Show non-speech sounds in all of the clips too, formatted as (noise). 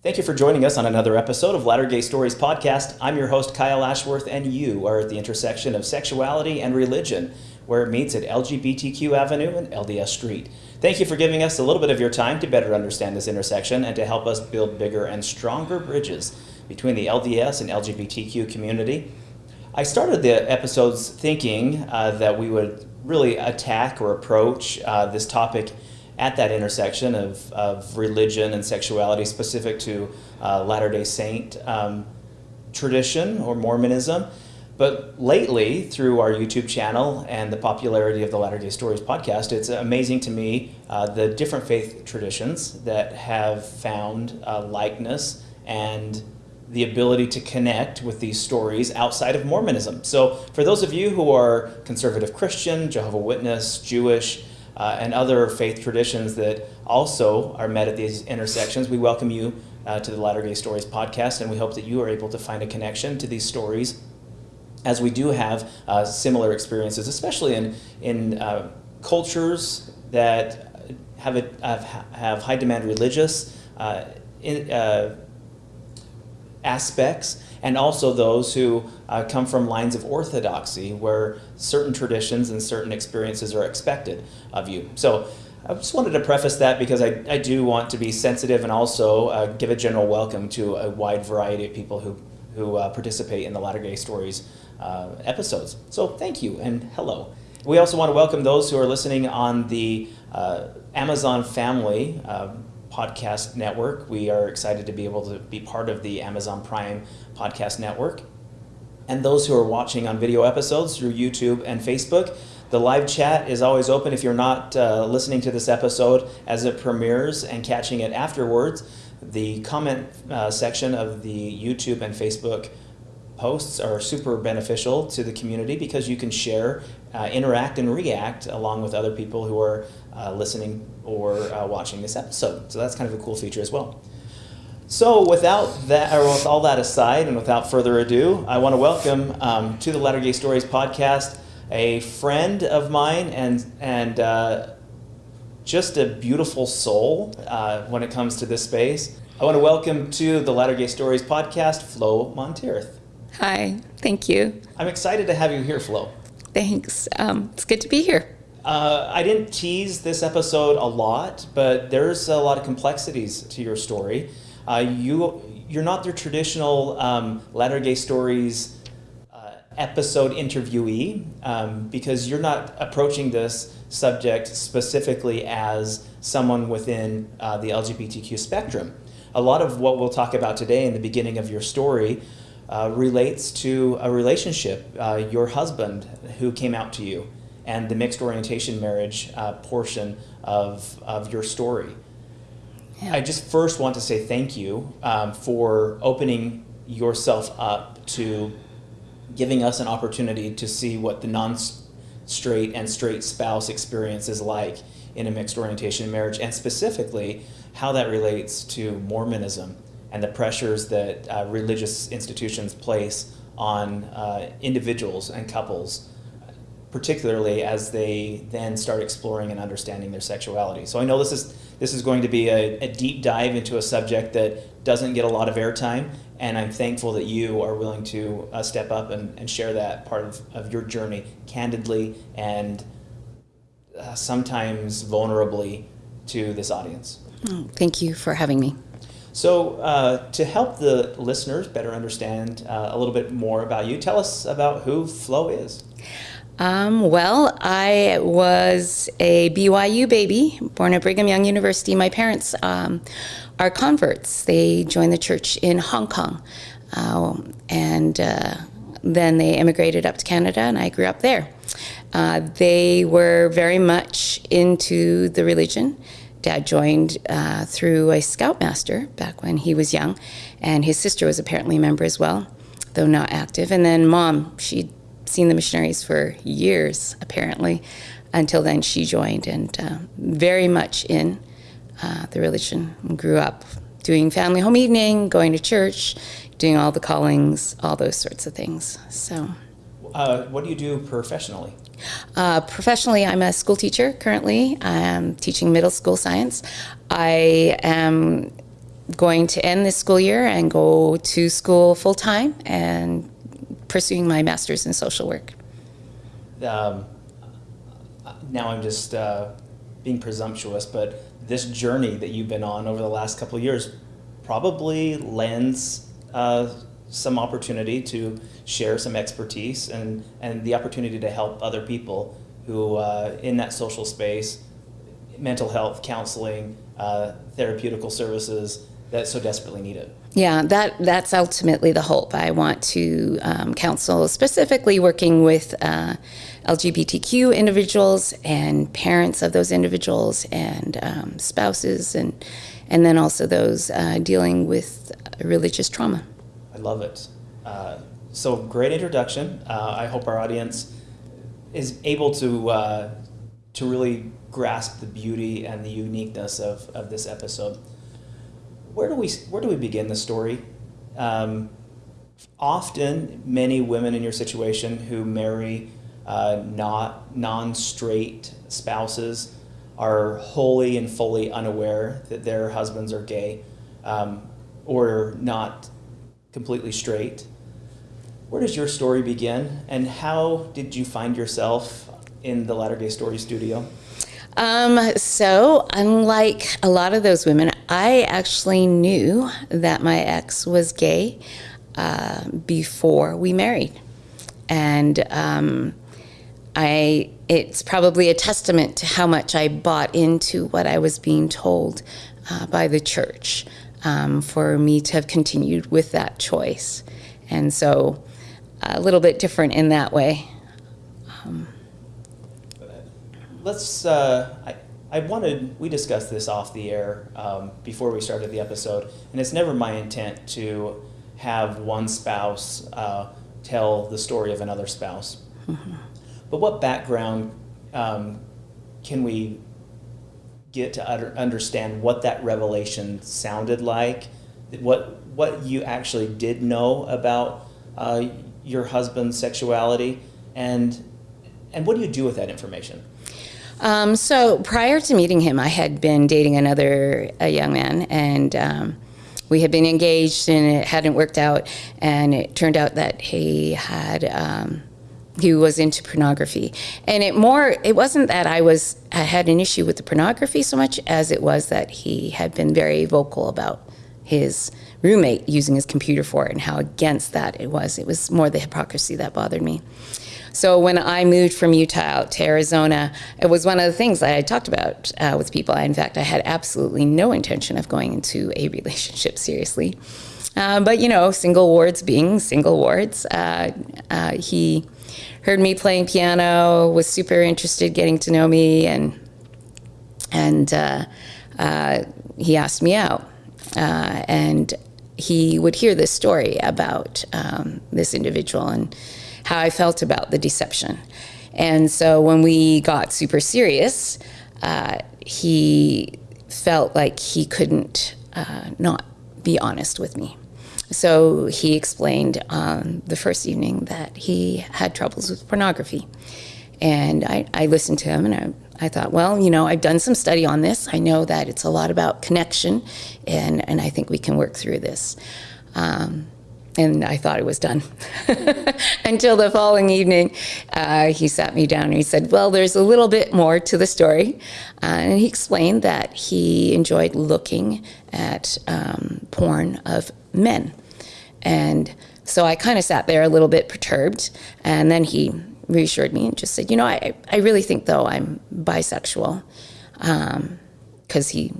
Thank you for joining us on another episode of Latter Gay Stories podcast. I'm your host, Kyle Ashworth, and you are at the intersection of sexuality and religion, where it meets at LGBTQ Avenue and LDS Street. Thank you for giving us a little bit of your time to better understand this intersection and to help us build bigger and stronger bridges between the LDS and LGBTQ community. I started the episodes thinking uh, that we would really attack or approach uh, this topic at that intersection of, of religion and sexuality specific to uh, Latter-day Saint um, tradition or Mormonism. But lately, through our YouTube channel and the popularity of the Latter Gay Stories podcast, it's amazing to me uh, the different faith traditions that have found uh, likeness and the ability to connect with these stories outside of Mormonism. So, for those of you who are conservative Christian, Jehovah Witness, Jewish, uh, and other faith traditions that also are met at these intersections, we welcome you uh, to the Latter Gay Stories podcast, and we hope that you are able to find a connection to these stories as we do have uh, similar experiences, especially in, in uh, cultures that have, a, have, have high demand religious uh, in, uh, aspects and also those who uh, come from lines of orthodoxy where certain traditions and certain experiences are expected of you. So I just wanted to preface that because I, I do want to be sensitive and also uh, give a general welcome to a wide variety of people who, who uh, participate in the Latter Gay Stories uh, episodes. So thank you and hello. We also want to welcome those who are listening on the uh, Amazon family uh, podcast network. We are excited to be able to be part of the Amazon Prime podcast network. And those who are watching on video episodes through YouTube and Facebook, the live chat is always open if you're not uh, listening to this episode as it premieres and catching it afterwards. The comment uh, section of the YouTube and Facebook posts are super beneficial to the community because you can share, uh, interact, and react along with other people who are uh, listening or uh, watching this episode. So that's kind of a cool feature as well. So without that, or with all that aside, and without further ado, I want to welcome um, to the Latter Gay Stories podcast a friend of mine and and uh, just a beautiful soul uh, when it comes to this space. I want to welcome to the Latter Gay Stories podcast, Flo Monteith. Hi, thank you. I'm excited to have you here, Flo. Thanks. Um, it's good to be here. Uh, I didn't tease this episode a lot, but there's a lot of complexities to your story. Uh, you you're not the traditional um, Latter Gay Stories uh, episode interviewee um, because you're not approaching this subject specifically as someone within uh, the LGBTQ spectrum. A lot of what we'll talk about today in the beginning of your story uh, relates to a relationship, uh, your husband who came out to you, and the mixed orientation marriage uh, portion of, of your story. Yeah. I just first want to say thank you um, for opening yourself up to giving us an opportunity to see what the non straight and straight spouse experience is like in a mixed orientation marriage, and specifically how that relates to Mormonism and the pressures that uh, religious institutions place on uh, individuals and couples, particularly as they then start exploring and understanding their sexuality. So I know this is this is going to be a, a deep dive into a subject that doesn't get a lot of airtime, and I'm thankful that you are willing to uh, step up and, and share that part of, of your journey candidly and uh, sometimes vulnerably to this audience. Oh, thank you for having me. So, uh, to help the listeners better understand uh, a little bit more about you, tell us about who Flo is. Um, well, I was a BYU baby, born at Brigham Young University. My parents um, are converts. They joined the church in Hong Kong. Uh, and uh, then they immigrated up to Canada, and I grew up there. Uh, they were very much into the religion Dad joined uh, through a scoutmaster back when he was young, and his sister was apparently a member as well, though not active. And then mom, she'd seen the missionaries for years, apparently, until then she joined, and uh, very much in uh, the religion. Grew up doing family home evening, going to church, doing all the callings, all those sorts of things. So. Uh, what do you do professionally? Uh, professionally, I'm a school teacher currently. I'm teaching middle school science. I am going to end this school year and go to school full time and pursuing my master's in social work. Um, now I'm just uh, being presumptuous, but this journey that you've been on over the last couple of years probably lends uh, some opportunity to share some expertise and, and the opportunity to help other people who uh, in that social space, mental health, counseling, uh, therapeutical services that so desperately need it. Yeah, that that's ultimately the hope. I want to um, counsel specifically working with uh, LGBTQ individuals and parents of those individuals and um, spouses and and then also those uh, dealing with religious trauma. I love it. Uh, so great introduction. Uh, I hope our audience is able to uh, to really grasp the beauty and the uniqueness of, of this episode. Where do we where do we begin the story? Um, often, many women in your situation who marry uh, not non-straight spouses are wholly and fully unaware that their husbands are gay um, or not completely straight. Where does your story begin, and how did you find yourself in the Latter Gay Story studio? Um, so, unlike a lot of those women, I actually knew that my ex was gay uh, before we married, and um, I. It's probably a testament to how much I bought into what I was being told uh, by the church um, for me to have continued with that choice, and so a little bit different in that way. Um, Let's. Uh, I, I wanted. We discussed this off the air um, before we started the episode, and it's never my intent to have one spouse uh, tell the story of another spouse. Mm-hmm. But what background um, can we get to under, understand what that revelation sounded like? What what you actually did know about uh, your husband's sexuality, and and what do you do with that information? Um, so prior to meeting him, I had been dating another a young man, and um, we had been engaged, and it hadn't worked out. And it turned out that he had um, he was into pornography, and it more it wasn't that I was I had an issue with the pornography so much as it was that he had been very vocal about his roommate using his computer for it and how against that it was. It was more the hypocrisy that bothered me. So when I moved from Utah out to Arizona, it was one of the things that I talked about uh, with people. in fact, I had absolutely no intention of going into a relationship seriously. Uh, but you know, single wards being single wards, uh, uh he heard me playing piano, was super interested getting to know me, and and uh, uh, he asked me out. and he would hear this story about um, this individual and how I felt about the deception. And so when we got super serious, uh, he felt like he couldn't uh, not be honest with me. So he explained on the first evening that he had troubles with pornography. And I, I listened to him and I, I thought, well, you know, I've done some study on this. I know that it's a lot about connection, and, and I think we can work through this. Um, and I thought it was done. (laughs) Until the following evening, uh, he sat me down and he said, Well, there's a little bit more to the story. Uh, and he explained that he enjoyed looking at um, porn of men. And so I kind of sat there a little bit perturbed. And then he reassured me and just said, You know, I, I really think, though, I'm bisexual because um, he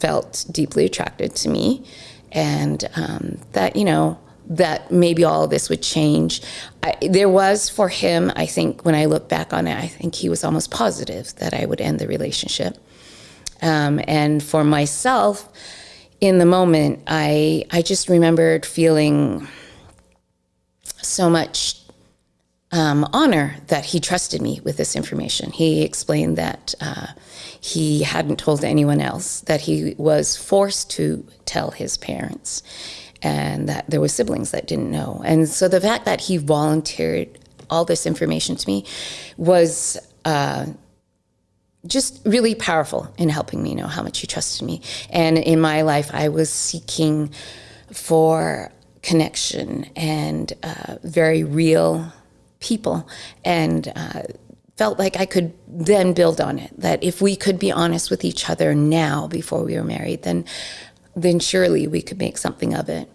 felt deeply attracted to me. And um, that, you know, that maybe all of this would change. I, there was for him, I think, when I look back on it, I think he was almost positive that I would end the relationship. Um, and for myself, in the moment, I I just remembered feeling so much um, honor that he trusted me with this information. He explained that uh, he hadn't told anyone else, that he was forced to tell his parents and that there were siblings that didn't know. And so the fact that he volunteered all this information to me was uh, just really powerful in helping me know how much he trusted me. And in my life, I was seeking for connection and uh, very real people, and uh, felt like I could then build on it. That if we could be honest with each other now, before we were married, then then surely we could make something of it.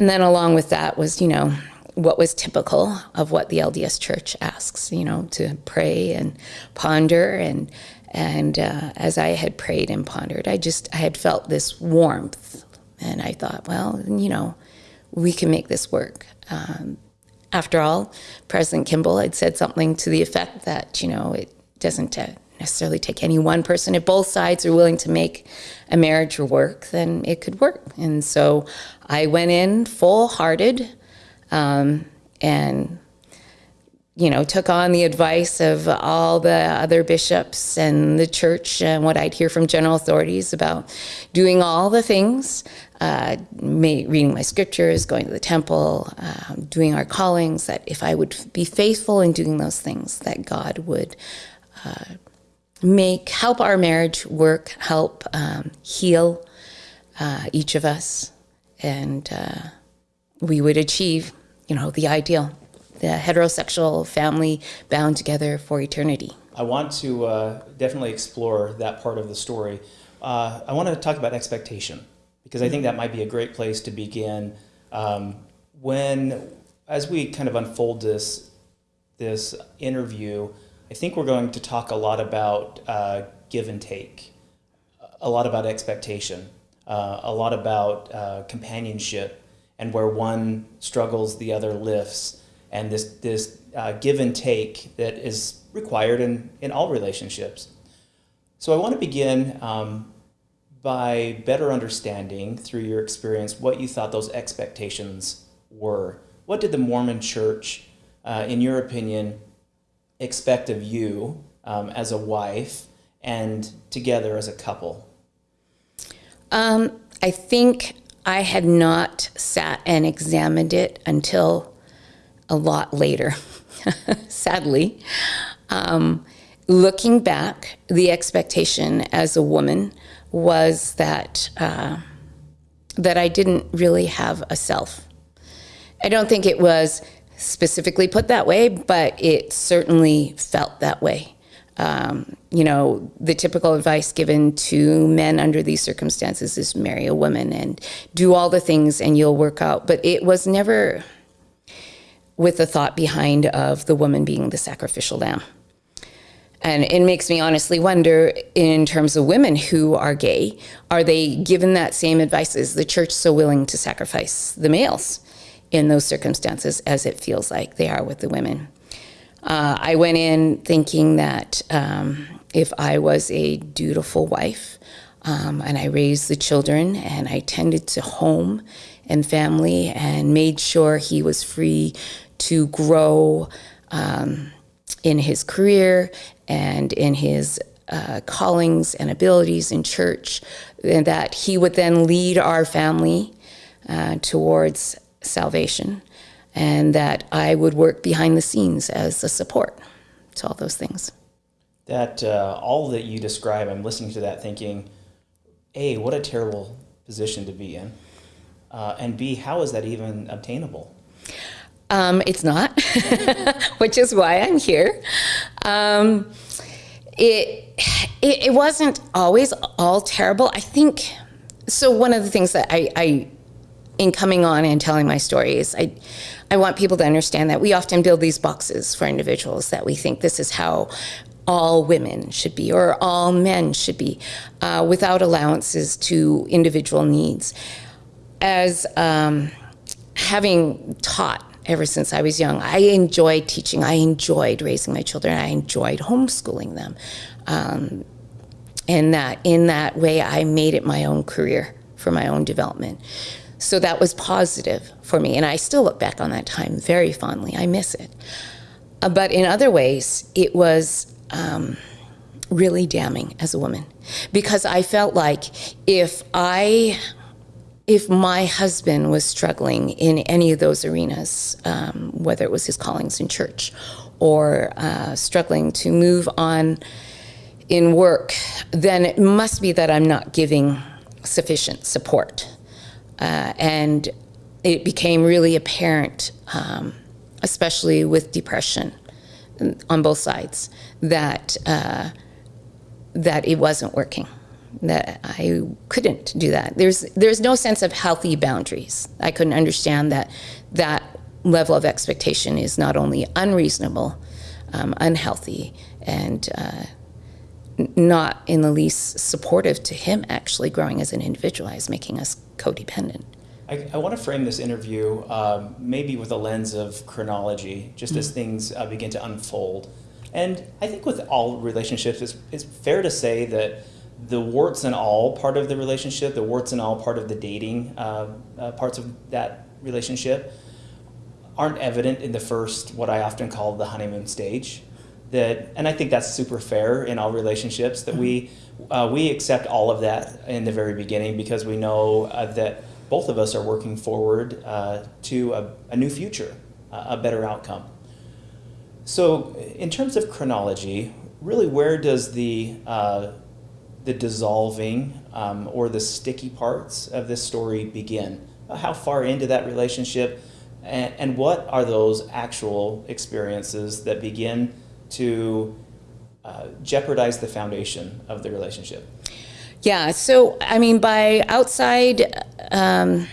And then along with that was, you know, what was typical of what the LDS Church asks, you know, to pray and ponder and and uh, as I had prayed and pondered, I just I had felt this warmth, and I thought, well, you know, we can make this work. Um, after all, President Kimball had said something to the effect that you know it doesn't uh, necessarily take any one person. If both sides are willing to make a marriage work, then it could work. And so I went in full hearted um, and you know, took on the advice of all the other bishops and the church and what I'd hear from general authorities about doing all the things, uh, reading my scriptures, going to the temple, uh, doing our callings, that if I would be faithful in doing those things, that God would uh, make, help our marriage work, help um, heal uh, each of us, and uh, we would achieve, you know, the ideal the heterosexual family bound together for eternity. I want to uh, definitely explore that part of the story. Uh, I want to talk about expectation because I think that might be a great place to begin. Um, when, as we kind of unfold this this interview, I think we're going to talk a lot about uh, give and take, a lot about expectation, uh, a lot about uh, companionship, and where one struggles, the other lifts and this this uh, give and take that is required in in all relationships. So I want to begin um, by better understanding through your experience what you thought those expectations were. What did the Mormon Church, uh, in your opinion, expect of you um, as a wife and together as a couple? Um, I think I had not sat and examined it until a lot later, (laughs) sadly. Um, looking back, the expectation as a woman was that uh, that I didn't really have a self. I don't think it was specifically put that way, but it certainly felt that way. Um, you know, the typical advice given to men under these circumstances is marry a woman and do all the things and you'll work out. But it was never with the thought behind of the woman being the sacrificial lamb. And it makes me honestly wonder, in terms of women who are gay, are they given that same advice? Is the church so willing to sacrifice the males in those circumstances as it feels like they are with the women? Uh, I went in thinking that um, if I was a dutiful wife um, and I raised the children and I tended to home and family and made sure he was free to grow um, in his career and in his uh, callings and abilities in church, and that he would then lead our family uh, towards salvation, and that I would work behind the scenes as a support to all those things. That uh, all that you describe, I'm listening to that thinking, A, what a terrible position to be in. Uh, and B, how is that even obtainable? Um, it's not, (laughs) which is why I'm here. Um, it, it, it wasn't always all terrible. I think so. One of the things that I, I in coming on and telling my story is I I want people to understand that we often build these boxes for individuals that we think this is how all women should be or all men should be, uh, without allowances to individual needs. As um, having taught ever since I was young. I enjoyed teaching. I enjoyed raising my children. I enjoyed homeschooling them. Um, and that in that way, I made it my own career for my own development. So that was positive for me. And I still look back on that time very fondly. I miss it. Uh, but in other ways, it was um, really damning as a woman because I felt like if I if my husband was struggling in any of those arenas, um, whether it was his callings in church or uh, struggling to move on in work, then it must be that I'm not giving sufficient support. Uh, and it became really apparent, um, especially with depression on both sides, that uh, that it wasn't working. That I couldn't do that. There's there's no sense of healthy boundaries. I couldn't understand that that level of expectation is not only unreasonable, um, unhealthy, and uh, not in the least supportive to him actually growing as an individual, as making us codependent. I, I want to frame this interview um, maybe with a lens of chronology, just as things uh, begin to unfold. And I think with all relationships, it's, it's fair to say that the warts and all part of the relationship, the warts and all part of the dating uh, uh, parts of that relationship, aren't evident in the first, what I often call the honeymoon stage. That, and I think that's super fair in all relationships that we uh, we accept all of that in the very beginning because we know uh, that both of us are working forward uh, to a, a, new future, a better outcome. So, in terms of chronology, really, where does the uh, the dissolving um, or the sticky parts of this story begin? How far into that relationship, and, and what are those actual experiences that begin to uh, jeopardize the foundation of the relationship? Yeah, so I mean, by outside, um,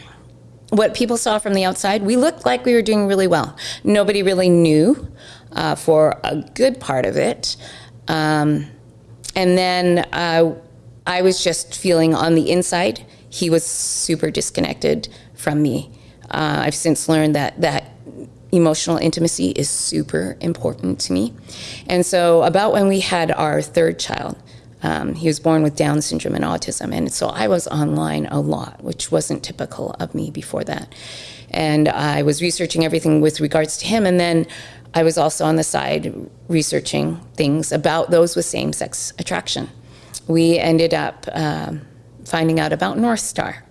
what people saw from the outside, we looked like we were doing really well. Nobody really knew uh, for a good part of it. Um, and then uh, I was just feeling on the inside, he was super disconnected from me. Uh, I've since learned that that emotional intimacy is super important to me. And so, about when we had our third child, um, he was born with Down syndrome and autism. And so I was online a lot, which wasn't typical of me before that. And I was researching everything with regards to him. And then I was also on the side researching things about those with same sex attraction. We ended up um, finding out about North Star.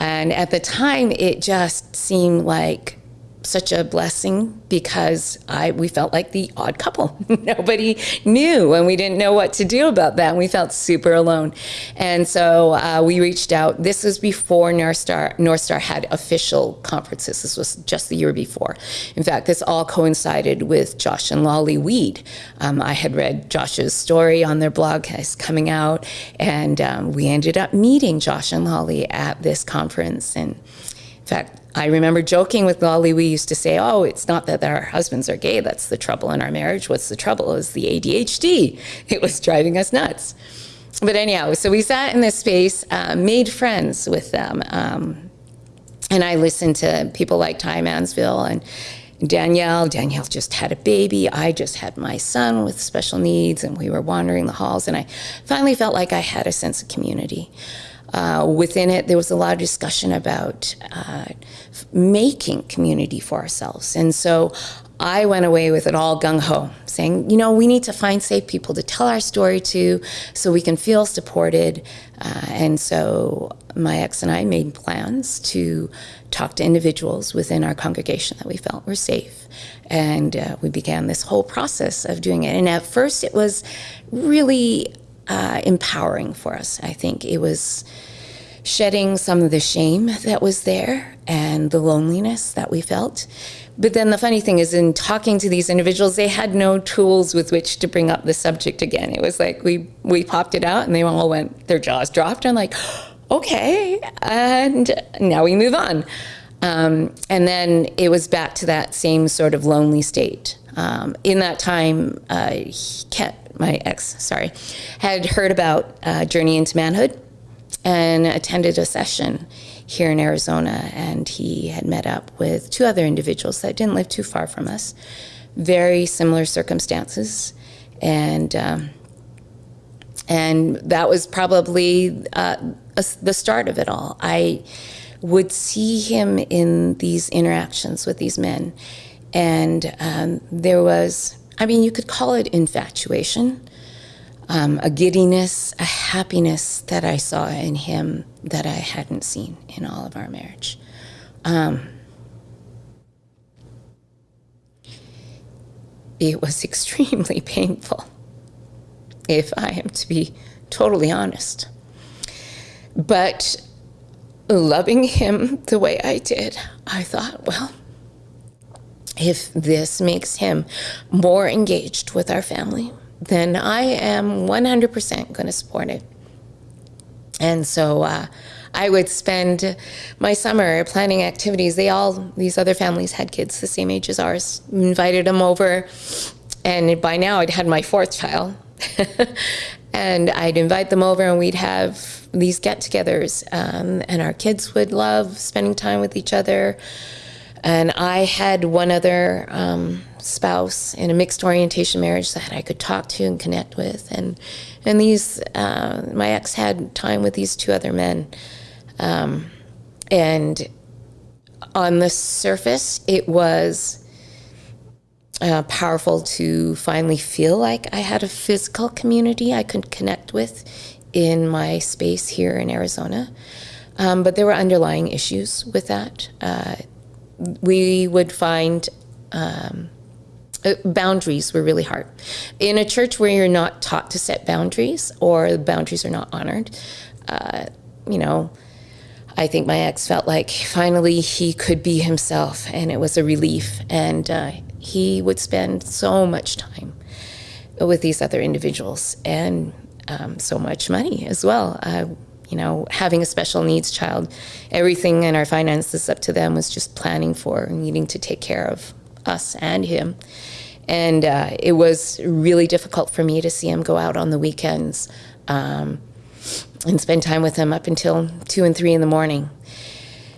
And at the time, it just seemed like such a blessing because I we felt like the odd couple. (laughs) Nobody knew, and we didn't know what to do about that. And we felt super alone, and so uh, we reached out. This was before North Star North Star had official conferences. This was just the year before. In fact, this all coincided with Josh and Lolly Weed. Um, I had read Josh's story on their blog as coming out, and um, we ended up meeting Josh and Lolly at this conference. And in fact, I remember joking with Lolly, we used to say, oh, it's not that our husbands are gay, that's the trouble in our marriage. What's the trouble is the ADHD. It was driving us nuts. But anyhow, so we sat in this space, uh, made friends with them. Um, and I listened to people like Ty Mansfield and Danielle. Danielle just had a baby. I just had my son with special needs, and we were wandering the halls. And I finally felt like I had a sense of community. Uh, within it, there was a lot of discussion about uh, making community for ourselves. And so I went away with it all gung ho, saying, you know, we need to find safe people to tell our story to so we can feel supported. Uh, and so my ex and I made plans to talk to individuals within our congregation that we felt were safe. And uh, we began this whole process of doing it. And at first, it was really uh, empowering for us. I think it was shedding some of the shame that was there and the loneliness that we felt. But then the funny thing is, in talking to these individuals, they had no tools with which to bring up the subject again. It was like we we popped it out, and they all went, their jaws dropped, and like, (gasps) okay, and now we move on. Um, and then it was back to that same sort of lonely state. Um, in that time, uh, kept, my ex, sorry, had heard about uh, Journey into Manhood and attended a session here in Arizona. And he had met up with two other individuals that didn't live too far from us, very similar circumstances. And, um, and that was probably uh, a, the start of it all. I would see him in these interactions with these men. And um, there was, I mean, you could call it infatuation um, a giddiness, a happiness that I saw in him that I hadn't seen in all of our marriage. Um, it was (laughs) extremely painful. if I am to be totally honest. But loving him the way I did, I thought, well, if this makes him more engaged with our family, then I am 100% going to support it. And so uh, I would spend my summer planning activities. They all, these other families had kids the same age as ours, invited them over. And by now I'd had my fourth child. (laughs) and I'd invite them over and we'd have these get togethers. Um, and our kids would love spending time with each other. And I had one other um, spouse in a mixed orientation marriage that I could talk to and connect with. And, and these, uh, my ex had time with these two other men. Um, and on the surface, it was uh, powerful to finally feel like I had a physical community I could connect with in my space here in Arizona. Um, but there were underlying issues with that. Uh, we would find um, uh, boundaries were really hard. In a church where you're not taught to set boundaries or the boundaries are not honored, uh, you know, I think my ex felt like finally he could be himself and it was a relief. And uh, he would spend so much time with these other individuals and um, so much money as well. Uh, you know, having a special needs child, everything in our finances up to them was just planning for needing to take care of us and him. And uh, it was really difficult for me to see him go out on the weekends um, and spend time with him up until two and three in the morning.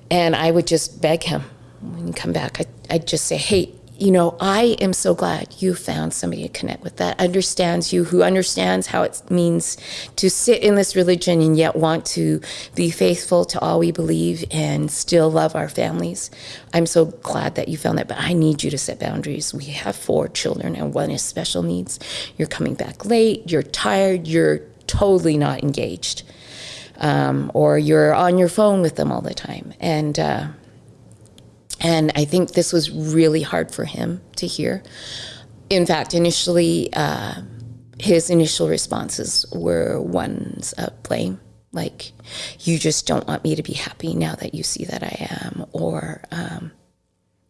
And I would just beg him when you come back. I, I'd just say, hey, you know, I am so glad you found somebody to connect with that understands you, who understands how it means to sit in this religion and yet want to be faithful to all we believe and still love our families. I'm so glad that you found that, but I need you to set boundaries. We have four children, and one is special needs. You're coming back late, you're tired, you're totally not engaged, um, or you're on your phone with them all the time. And, uh, and I think this was really hard for him to hear. In fact, initially, uh, his initial responses were ones of blame, like, you just don't want me to be happy now that you see that I am, or um,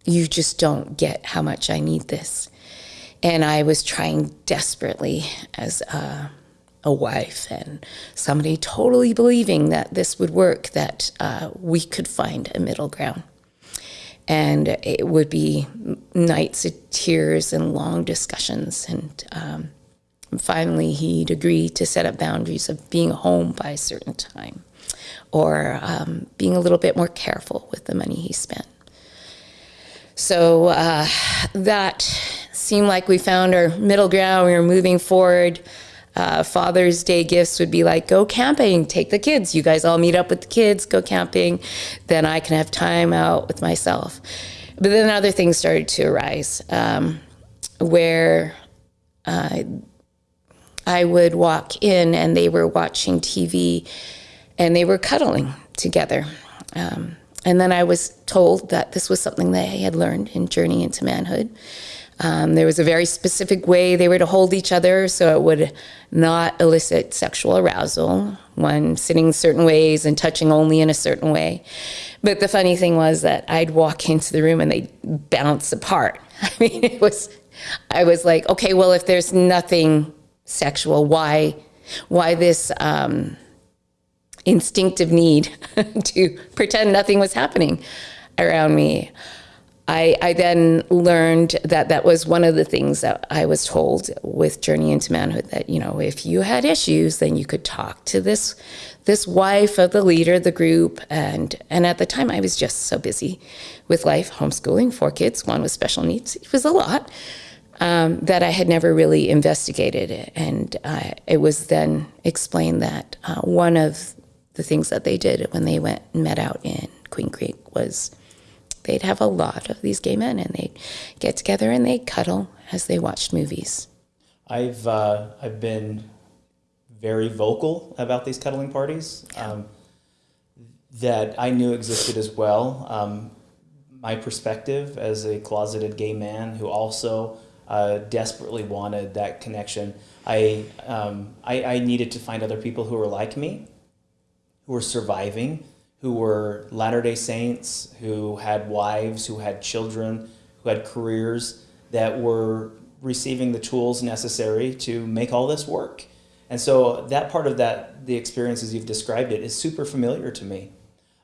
you just don't get how much I need this. And I was trying desperately as a, a wife and somebody totally believing that this would work, that uh, we could find a middle ground and it would be nights of tears and long discussions. And um, finally, he'd agree to set up boundaries of being home by a certain time or um, being a little bit more careful with the money he spent. So uh, that seemed like we found our middle ground. We were moving forward uh, Father's Day gifts would be like, go camping, take the kids. You guys all meet up with the kids, go camping. Then I can have time out with myself. But then other things started to arise um, where uh, I would walk in and they were watching TV and they were cuddling together. Um, and then I was told that this was something that I had learned in Journey into Manhood. Um, there was a very specific way they were to hold each other so it would not elicit sexual arousal, one sitting certain ways and touching only in a certain way. But the funny thing was that I'd walk (laughs) into the room and they'd bounce apart. (laughs) I mean, it was, I was like, okay, well, if there's nothing sexual, why, why this um, instinctive need (laughs) to pretend nothing was happening around me? I, I, then learned that that was one of the things that I was told with Journey into Manhood that, you know, if you had issues, then you could talk to this this wife of the leader of the group. And, and at the time, I was just so busy with life, homeschooling, four kids, one with special needs. It was a lot um, that I had never really investigated. It. And uh, it was then explained that uh, one of the things that they did when they went and met out in Queen Creek was they'd have a lot of these gay men and they'd get together and they'd cuddle as they watched movies. I've, uh, I've been very vocal about these cuddling parties um, that I knew existed as well. Um, my perspective as a closeted gay man who also uh, desperately wanted that connection. I, um, I, I needed to find other people who were like me, who were surviving, who were Latter day Saints, who had wives, who had children, who had careers that were receiving the tools necessary to make all this work. And so that part of that, the experiences you've described it, is super familiar to me.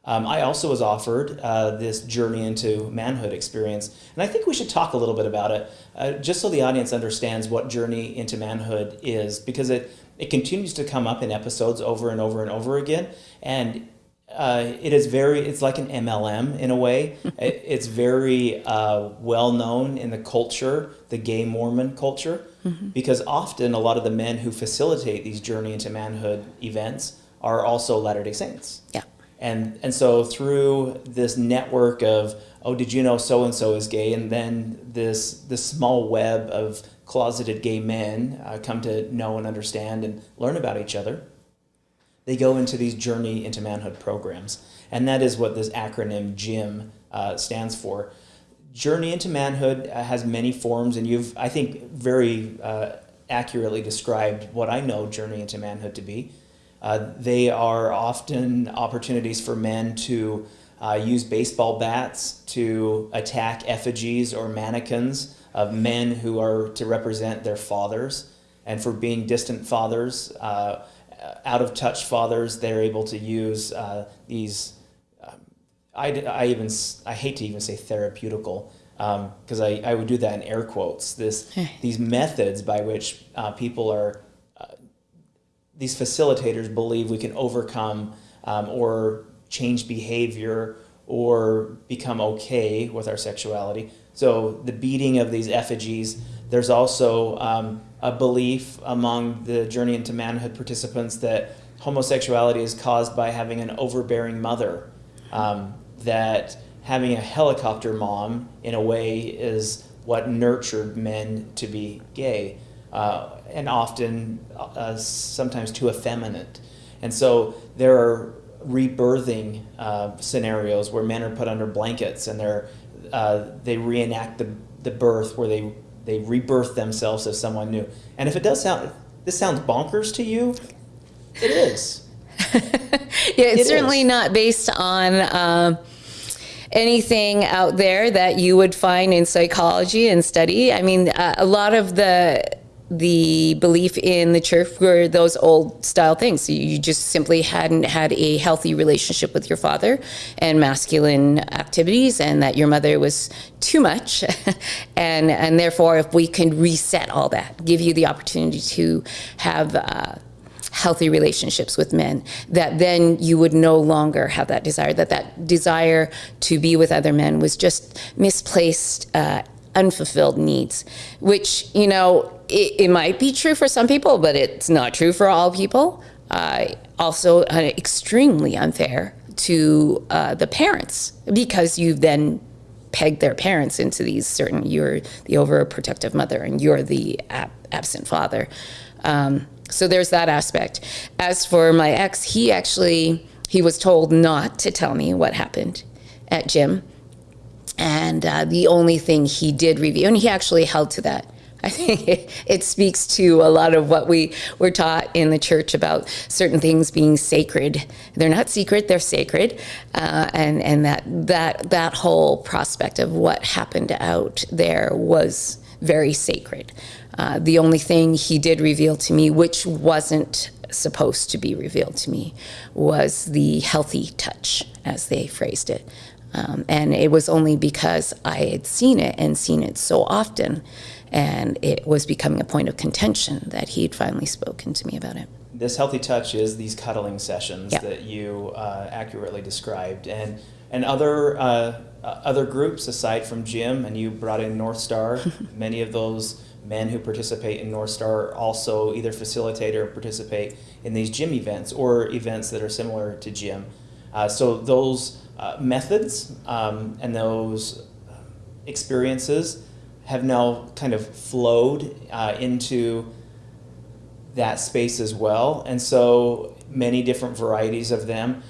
Um, I also was offered uh, this journey into manhood experience, and I think we should talk a little bit about it, uh, just so the audience understands what journey into manhood is, because it it continues to come up in episodes over and over and over again, and uh, it is very it's like an MLM in a way. (laughs) it, it's very uh, well known in the culture, the gay Mormon culture, mm-hmm. because often a lot of the men who facilitate these journey into manhood events are also Latter Day Saints. Yeah. And, and so through this network of, oh, did you know so and so is gay? And then this, this small web of closeted gay men uh, come to know and understand and learn about each other. They go into these journey into manhood programs. And that is what this acronym JIM uh, stands for. Journey into manhood uh, has many forms, and you've, I think, very uh, accurately described what I know journey into manhood to be. Uh, they are often opportunities for men to uh, use baseball bats to attack effigies or mannequins of men who are to represent their fathers. And for being distant fathers, uh, out of touch fathers, they're able to use uh, these. Um, I, I even I hate to even say therapeutical because um, I, I would do that in air quotes. This (laughs) these methods by which uh, people are these facilitators believe we can overcome um, or change behavior or become okay with our sexuality. So the beating of these effigies, there's also um, a belief among the Journey into Manhood participants that homosexuality is caused by having an overbearing mother, um, that having a helicopter mom, in a way, is what nurtured men to be gay uh, and often uh, sometimes too effeminate. And so there are rebirthing uh, scenarios where men are put under blankets and they're, uh, they reenact the, the birth where they, they rebirth themselves as someone new. And if it does sound, this sounds bonkers to you, it is. (laughs) yeah, it's it certainly is. not based on um, anything out there that you would find in psychology and study. I mean, uh, a lot of the the belief in the church were those old style things. You just simply hadn't had a healthy relationship with your father and masculine activities, and that your mother was too much. (laughs) and, and therefore, if we can reset all that, give you the opportunity to have uh, healthy relationships with men, that then you would no longer have that desire, that that desire to be with other men was just misplaced. Uh, unfulfilled needs, which, you know, it, it, might be true for some people, but it's not true for all people. Uh, also, uh, extremely unfair to uh, the parents because you've then pegged their parents into these certain, you're the overprotective mother and you're the ab- absent father. Um, so there's that aspect. As for my ex, he actually, he was told not to tell me what happened at JIM and uh, the only thing he did review, and he actually held to that. I think it, it, speaks to a lot of what we were taught in the church about certain things being sacred. They're not secret; they're sacred, uh, and and that that that whole prospect of what happened out there was very sacred. Uh, the only thing he did reveal to me, which wasn't supposed to be revealed to me, was the healthy touch, as they phrased it. Um, and it was only because I had seen it and seen it so often, and it was becoming a point of contention that he'd finally spoken to me about it. This healthy touch is these cuddling sessions that you uh, accurately described, and and other uh, other groups aside from JIM, and you brought in North Star. (laughs) many of those men who participate in North Star also either facilitate or participate in these JIM events or events that are similar to JIM. Uh, so those uh, methods um, and those experiences have now kind of flowed uh, into that space as well. And so many different varieties of them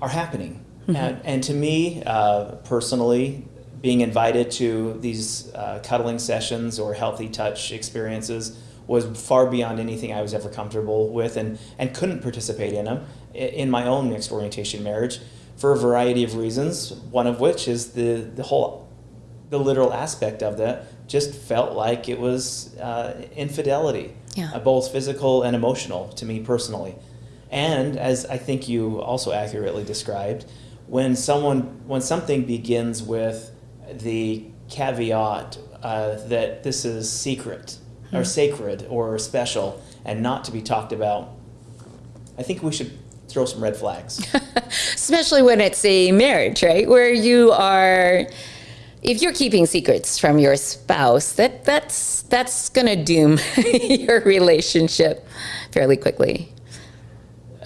are happening. Mm-hmm. And, and, to me, uh, personally, being invited to these uh, cuddling sessions or healthy touch experiences was far beyond anything I was ever comfortable with and, and couldn't participate in them in my own mixed orientation marriage for a variety of reasons, one of which is the, the whole the literal aspect of that just felt like it was uh, infidelity, Yeah. uh, both physical and emotional to me personally. And as I think you also accurately described, when someone when something begins with the caveat uh, that this is secret or sacred or special and not to be talked about, I think we should throw some red flags. (laughs) especially when it's a marriage, right? Where you are, if you're keeping secrets from your spouse, that that's that's gonna doom (laughs) your relationship fairly quickly.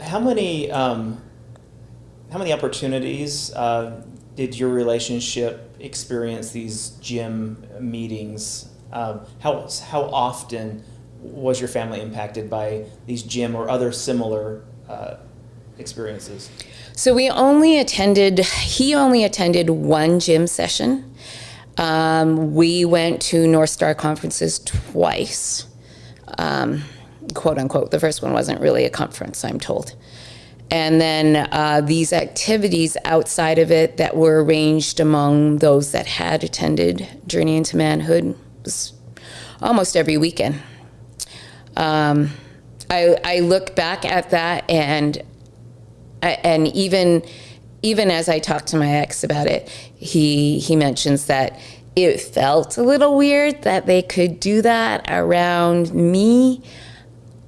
How many um, how many opportunities uh, did your relationship experience these gym meetings? Um, how how often was your family impacted by these gym or other similar uh, experiences? So we only attended. He only attended one gym session. Um, we went to North Star conferences twice, um, quote unquote. The first one wasn't really a conference, I'm told. And then uh, these activities outside of it that were arranged among those that had attended Journey into Manhood was almost every weekend. Um, I, I look back at that and and even even as I talked to my ex about it, he he mentions that it felt a little weird that they could do that around me,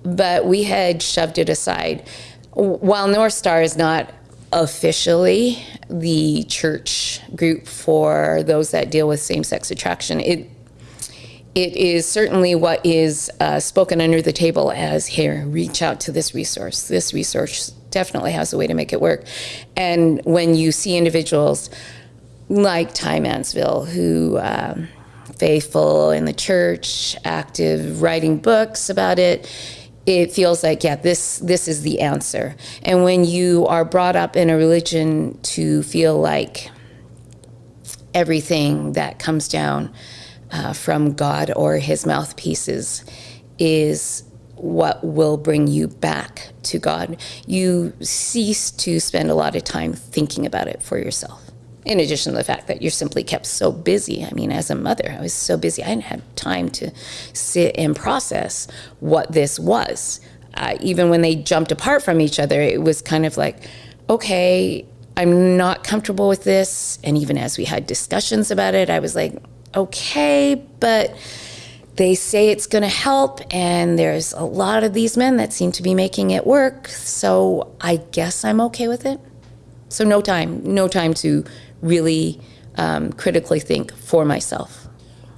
but we had shoved it aside. While North Star is not officially the church group for those that deal with same-sex attraction, it it is certainly what is uh, spoken under the table as here, reach out to this resource. This resource definitely has a way to make it work. And when you see individuals like Ty Mansfield, who um, faithful in the church, active, writing books about it, it feels like yeah, this this is the answer. And when you are brought up in a religion to feel like everything that comes down uh, from God or his mouthpieces is what will bring you back to God. You cease to spend a lot of time thinking about it for yourself. In addition to the fact that you're simply kept so busy. I mean, as a mother, I was so busy, I didn't have time to sit and process what this was. Uh, even when they jumped apart from each other, it was kind of like, okay, I'm not comfortable with this. And even as we had discussions about it, I was like, okay, but they say it's going to help, and there's a lot of these men that seem to be making it work. So I guess I'm okay with it. So no time, no time to really um, critically think for myself.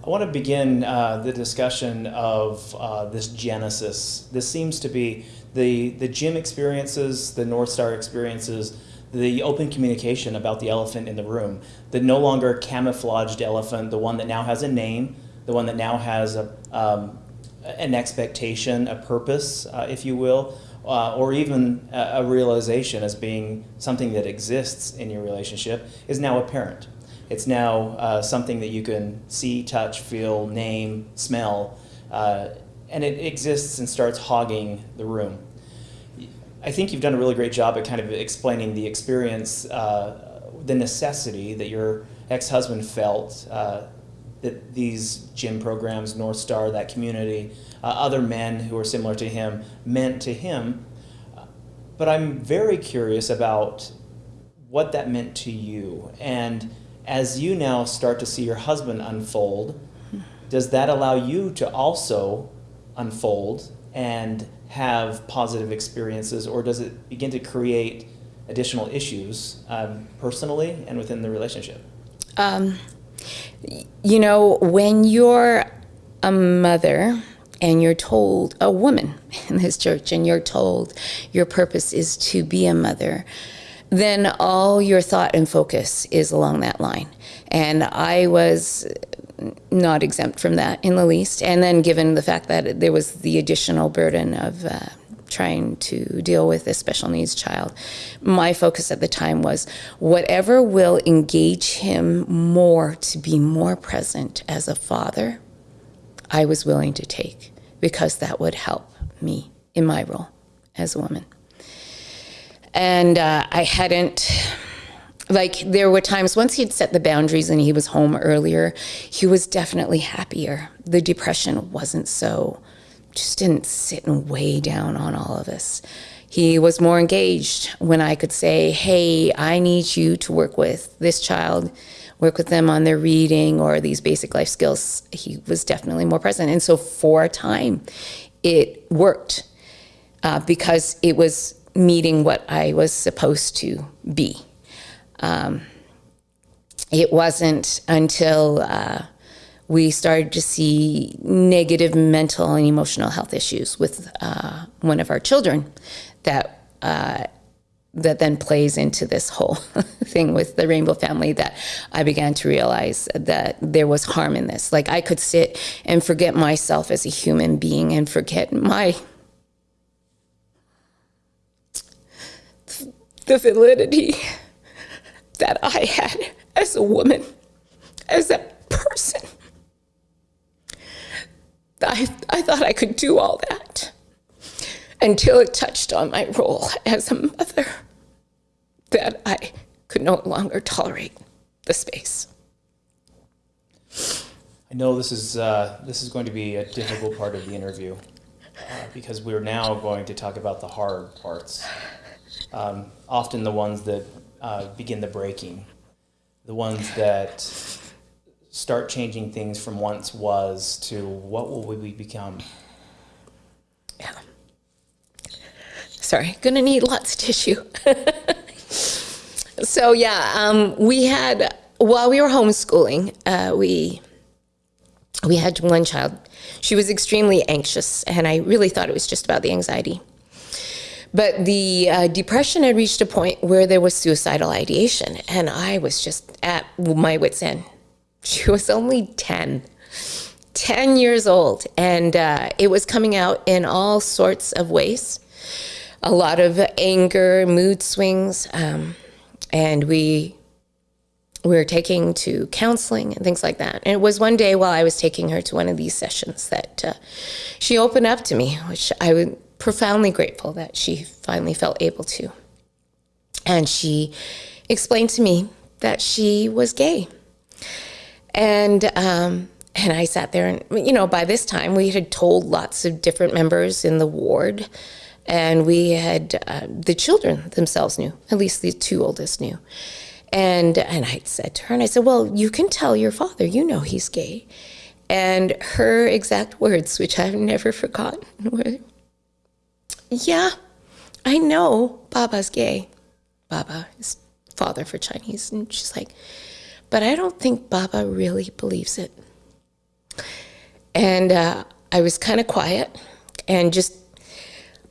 I want to begin uh, the discussion of uh, this genesis. This seems to be the the gym experiences, the North Star experiences, the open communication about the elephant in the room, the no longer camouflaged elephant, the one that now has a name, the one that now has a, um, an expectation, a purpose, uh, if you will, uh, or even a, a realization as being something that exists in your relationship, is now apparent. It's now uh, something that you can see, touch, feel, name, smell, uh, and it exists and starts hogging the room. I think you've done a really great job at kind of explaining the experience, uh, the necessity that your ex husband felt uh, that these gym programs, North Star, that community, uh, other men who are similar to him meant to him. But I'm very curious about what that meant to you. And as you now start to see your husband unfold, does that allow you to also unfold and have positive experiences, or does it begin to create additional issues um, personally and within the relationship? Um, you know, when you're a mother and you're told, a woman (laughs) in this church, and you're told your purpose is to be a mother, then all your thought and focus is along that line. And I was not exempt from that in the least. And then, given the fact that there was the additional burden of uh, trying to deal with this special needs child, my focus at the time was whatever will engage him more to be more present as a father, I was willing to take because that would help me in my role as a woman. And uh, I hadn't like there were times once he'd set the boundaries and he was home earlier he was definitely happier the depression wasn't so just didn't sit and weigh down on all of us he was more engaged when i could say hey i need you to work with this child work with them on their reading or these basic life skills. He was definitely more present. And so for a time it worked uh, because it was meeting what i was supposed to be. Um, it wasn't until uh, we started to see negative mental and emotional health issues with uh, one of our children that uh, that then plays into this whole (laughs) thing with the rainbow family that I began to realize that there was harm in this. Like I could sit and forget myself as a human being and forget my the validity that I had as a woman, as a person. I, I thought I could do all that until it touched on my role as a mother, that I could no longer tolerate the space. I know this is uh, this is going to be a difficult part of the interview uh, because we're now going to talk about the hard parts, um, often the ones that uh, begin the breaking, the ones that start changing things from once was to what will we become. Yeah. Sorry, gonna need lots of tissue. (laughs) so yeah, um, we had while we were homeschooling, uh, we we had one child. She was extremely anxious, and I really thought it was just about the anxiety. But the uh, depression had reached a point where there was suicidal ideation, and I was just at my wits' end. She was only 10, 10 years old, and uh, it was coming out in all sorts of ways a lot of anger, mood swings, um, and we we were taking to counseling and things like that. And it was one day while I was taking her to one of these sessions that uh, she opened up to me, which I was profoundly grateful that she finally felt able to. And she explained to me that she was gay. And um, and I sat there, and you know, by this time we had told lots of different members in the ward, and we had uh, the children themselves knew, at least the two oldest knew. And and I said to her, and I said, "Well, you can tell your father. You know he's gay." And her exact words, which I've never forgotten, (laughs) were, yeah, I know Baba's gay. Baba is father for Chinese. And she's like, but I don't think Baba really believes it. And uh, I was kind of quiet and just,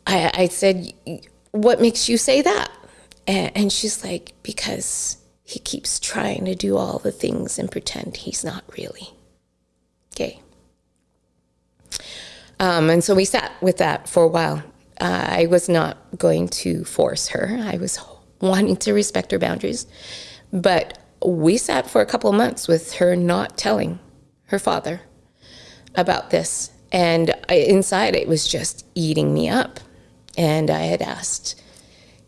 I, I said, what makes you say that? And, and she's like, because he keeps trying to do all the things and pretend he's not really gay. Um, and so we sat with that for a while uh, I was not going to force her. I was wanting to respect her boundaries. But we sat for a couple of months with her not telling her father about this. And I, inside, it was just eating me up. And I had asked,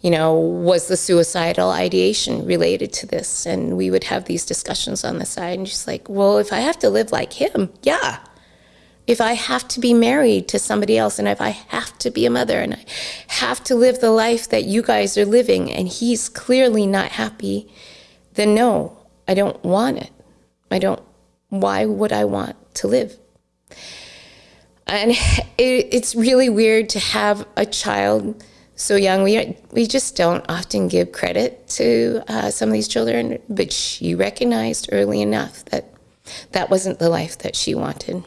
you know, was the suicidal ideation related to this? And we would have these discussions on the side. And she's like, well, if I have to live like him, yeah, if I have to be married to somebody else and if I have to be a mother and I have to live the life that you guys are living and he's clearly not happy, then no, I don't want it. I don't, why would I want to live? And (laughs) it, it's really weird to have a child so young. We, we just don't often give credit to uh, some of these children, but she recognized early enough that that wasn't the life that she wanted.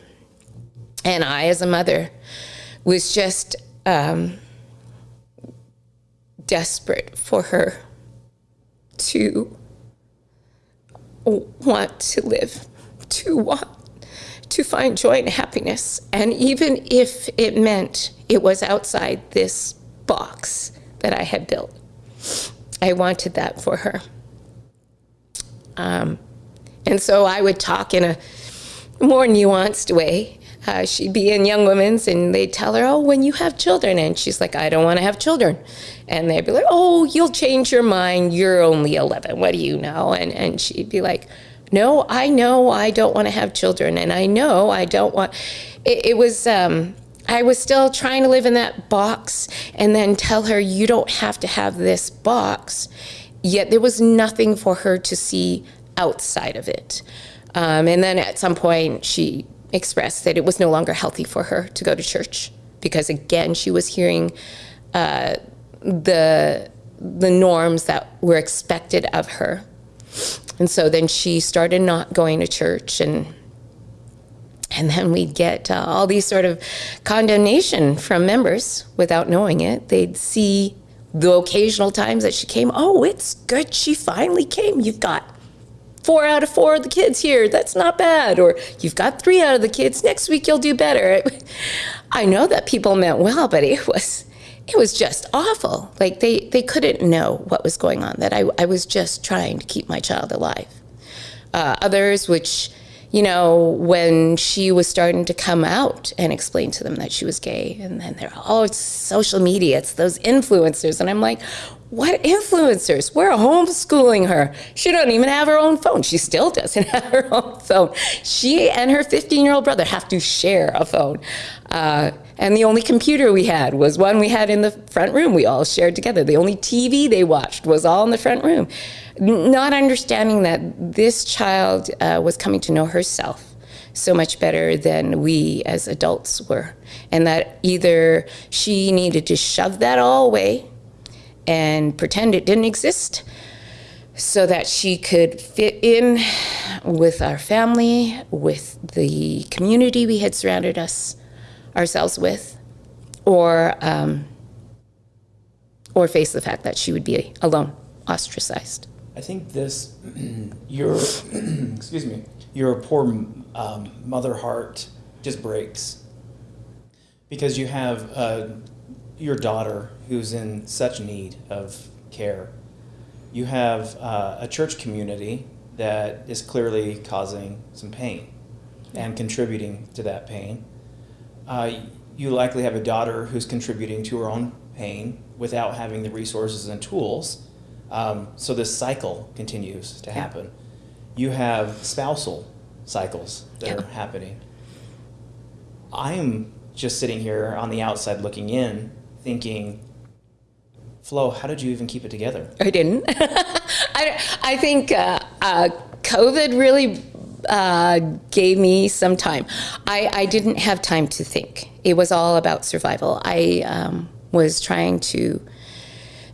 And I, as a mother, was just um, desperate for her to want to live, to want to find joy and happiness. And even if it meant it was outside this box that I had built. I wanted that for her. Um, and so I would talk in a more nuanced way. Uh, she'd be in Young Women's and they'd tell her, Oh, when you have children. And she's like, I don't want to have children. And they'd be like, Oh, you'll change your mind. You're only 11. What do you know? And, and she'd be like, No, I know I don't want to have children. And I know I don't want. It, it was. Um, I was still trying to live in that box and then tell her, you don't have to have this box. Yet there was nothing for her to see outside of it. Um, and then at some point, she expressed that it was no longer healthy for her to go to church because, again, she was hearing uh, the, the norms that were expected of her. And so then she started not going to church and and then we'd get uh, all these sort of condemnation from members without knowing it. They'd see the occasional times that she came, oh, it's good she finally came. You've got four out of four of the kids here. That's not bad. Or you've got three out of the kids. Next week you'll do better. (laughs) I know that people meant well, but it was it was just awful. Like they, they couldn't know what was going on, that I, I was just trying to keep my child alive. Uh, others, which you know, when she was starting to come out and explain to them that she was gay. And then they're, oh, it's social media, it's those influencers. And I'm like, what influencers? We're homeschooling her. She don't even have her own phone. She still doesn't (laughs) have her own phone. She and her 15 year old brother have to share a phone. Uh, and the only computer we had was one we had in the front room. We all shared together. The only TV they watched was all in the front room not understanding that this child uh, was coming to know herself so much better than we as adults were. And that either she needed to shove that all away and pretend it didn't exist so that she could fit in with our family, with the community we had surrounded us ourselves with, or um, or face the fact that she would be alone, ostracized. I think this, (clears throat) your, (clears throat) excuse me, your poor um, mother heart just breaks because you have uh, your daughter who's in such need of care. You have uh, a church community that is clearly causing some pain and contributing to that pain. Uh, you likely have a daughter who's contributing to her own pain without having the resources and tools um, so this cycle continues to happen. You have spousal cycles that yeah. are happening. I am just sitting here on the outside looking in, thinking, Flo, how did you even keep it together? I didn't. (laughs) I, I think uh, uh, COVID really uh, gave me some time. I, I didn't have time to think. It was all about survival. I um, was trying to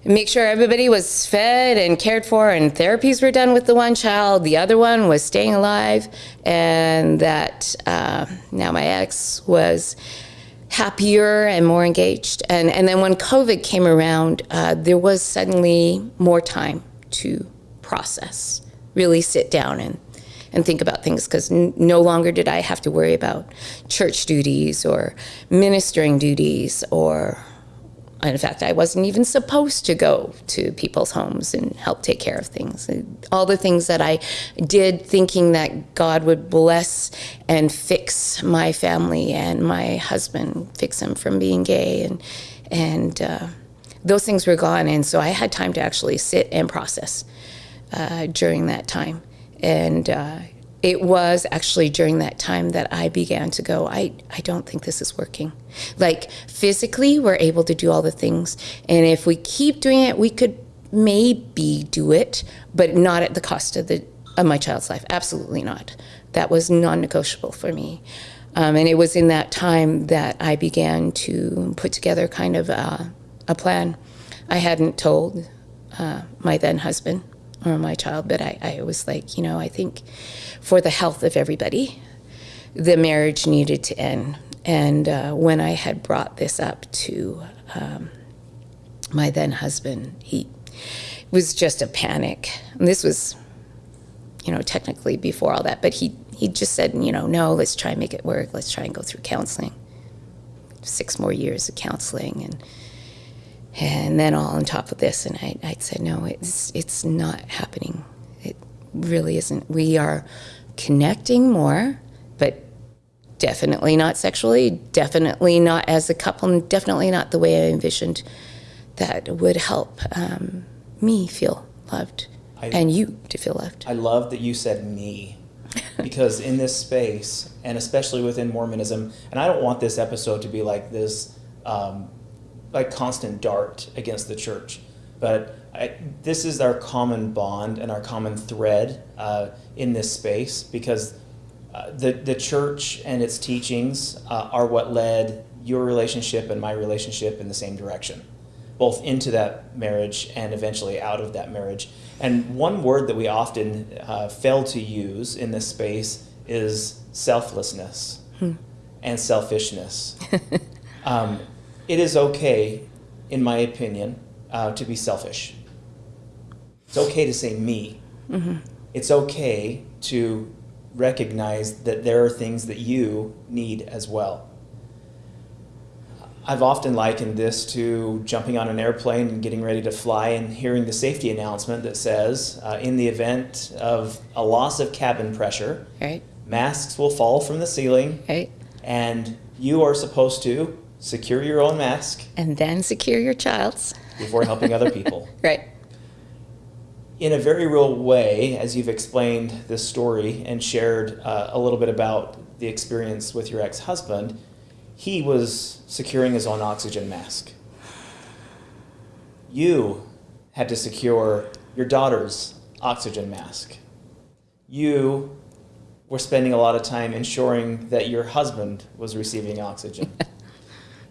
make sure everybody was fed and cared for and therapies were done with the one child. The other one was staying alive and that uh, now my ex was happier and more engaged. And, and then when COVID came around, uh, there was suddenly more time to process, really sit down and, and think about things because no longer did I have to worry about church duties or ministering duties or in fact, I wasn't even supposed to go to people's homes and help take care of things. All the things that I did thinking that God would bless and fix my family and my husband, fix him from being gay, and, and uh, those things were gone. And so I had time to actually sit and process uh, during that time. And uh, it was actually during that time that I began to go, I, I don't think this is working. Like physically, we're able to do all the things. And if we keep doing it, we could maybe do it, but not at the cost of, the, of my child's life. Absolutely not. That was non negotiable for me. Um, and it was in that time that I began to put together kind of a, a plan. I hadn't told uh, my then husband or my child, but I, I was like, you know, I think for the health of everybody, the marriage needed to end. And uh, when I had brought this up to um, my then husband, he was just a panic. And this was, you know, technically before all that, but he, he just said, you know, no, let's try and make it work. Let's try and go through counseling. six more years of counseling and and then all on top of this. And I, I said, no, it's it's not happening. It really isn't. We are connecting more, but definitely not sexually. Definitely not as a couple. And definitely not the way I envisioned that would help um, me feel loved I- and you to feel loved. I love that you said me because in this space, and especially within Mormonism, and I don't want this episode to be like this, um, like constant dart against the church, but I, this is our common bond and our common thread uh, in this space because uh, the the church and its teachings uh, are what led your relationship and my relationship in the same direction both into that marriage and eventually out of that marriage. And one word that we often uh, fail to use in this space is selflessness and selfishness. (laughs) um, it is okay, in my opinion, uh, to be selfish. It's okay to say me. It's okay to recognize that there are things that you need as well. I've often likened this to jumping on an airplane and getting ready to fly and hearing the safety announcement that says, uh, in the event of a loss of cabin pressure, Right? masks will fall from the ceiling, Right? and you are supposed to secure your own mask And then secure your child's. before helping other (laughs) people. Right. in a very real way, as you've explained this story and shared uh, a little bit about the experience with your ex husband, he was securing his own oxygen mask. You had to secure your daughter's oxygen mask. You were spending a lot of time ensuring that your husband was receiving oxygen. (laughs)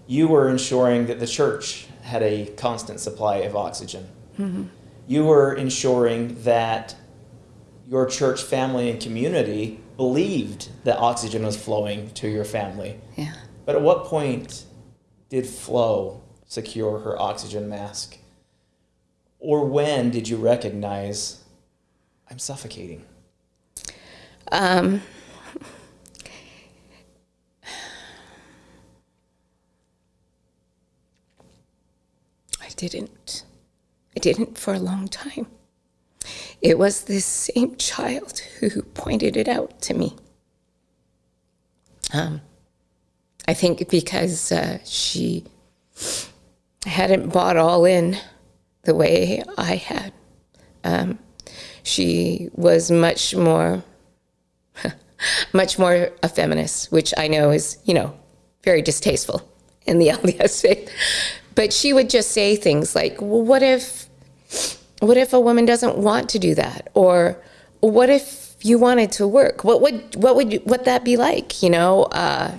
you were ensuring that the church had a constant supply of oxygen you were ensuring that your church family and community believed that oxygen was flowing to your family. Yeah. But at what point did Flo secure her oxygen mask? Or when did you recognize I'm suffocating? Um, didn't. I didn't for a long time. It was this same child who pointed it out to me. Um, I think because uh, she hadn't bought all in the way I had. Um, she was much more (laughs) much more a feminist, which I know is, you know, very distasteful in the (laughs) LDS faith. But she would just say things like, well, what if, what if a woman doesn't want to do that? Or what if you wanted to work? What would, what would, what that be like? You know, uh,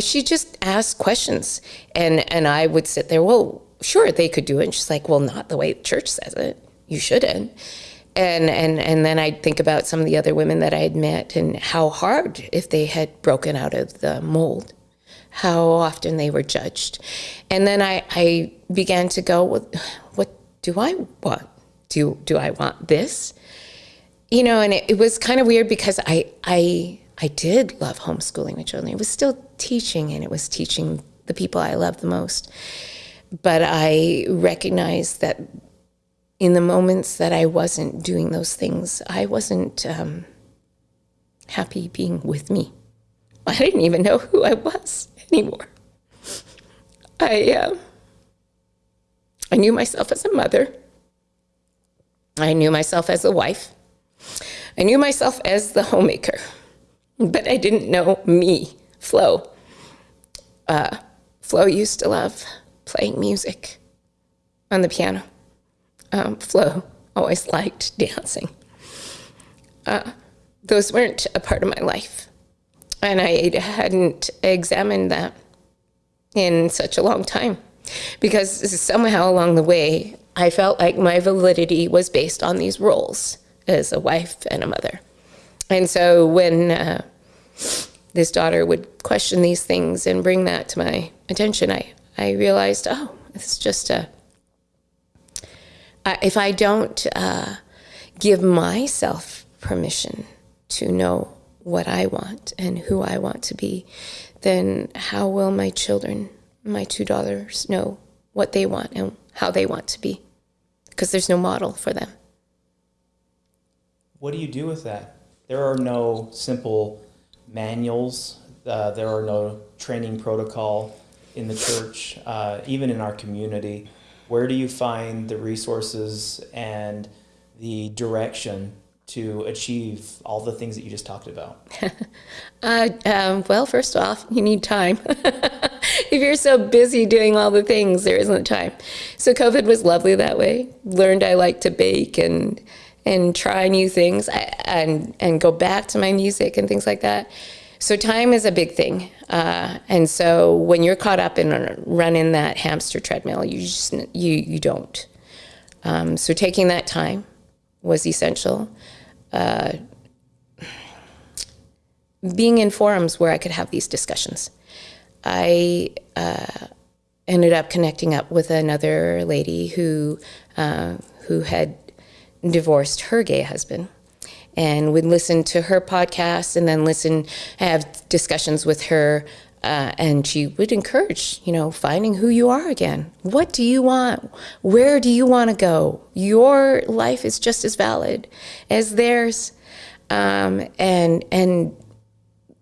she just asked questions and, and I would sit there, well, sure, they could do it. And she's like, well, not the way the church says it. You shouldn't and and and then I'd think about some of the other women that I had met and how hard if they had broken out of the mold, how often they were judged, and then I I began to go, what do I want? Do do I want this? You know, and it, it was kind of weird because I I I did love homeschooling with children. It was still teaching, and it was teaching the people I love the most. But I recognized that in the moments that I wasn't doing those things, I wasn't um, happy being with me. (laughs) I didn't even know who I was anymore. I uh, I knew myself as a mother. I knew myself as a wife. I knew myself as the homemaker, but I didn't know me, Flo. Uh, Flo used to love playing music on the piano um, Flo always liked dancing. Uh, those weren't a part of my life. And I hadn't examined that in such a long time because somehow along the way, I felt like my validity was based on these roles as a wife and a mother. And so when uh, this daughter would question these things and bring that to my attention, I, I realized, oh, it's just a if I don't uh, give myself permission to know what I want and who I want to be, then how will my children my two daughters know what they want and how they want to be because there's no model for them. What do you do with that? There are no simple manuals. Uh, there are no training protocol in the church, uh, even in our community. Where do you find the resources and the direction to achieve all the things that you just talked about? (laughs) Uh, um, well, first off, you need time. (laughs) if you're so busy doing all the things, there isn't time. So COVID was lovely that way. Learned I like to bake and and try new things and and go back to my music and things like that. So time is a big thing, uh, and so when you're caught up in running that hamster treadmill, you just you you don't. Um, so taking that time was essential. Uh, being in forums where I could have these discussions. I uh, ended up connecting up with another lady who uh, who had divorced her gay husband and would listen to her podcast and then listen have discussions with her uh, and she would encourage you know finding who you are again. What do you want? Where do you want to go? Your life is just as valid as theirs. Um, and and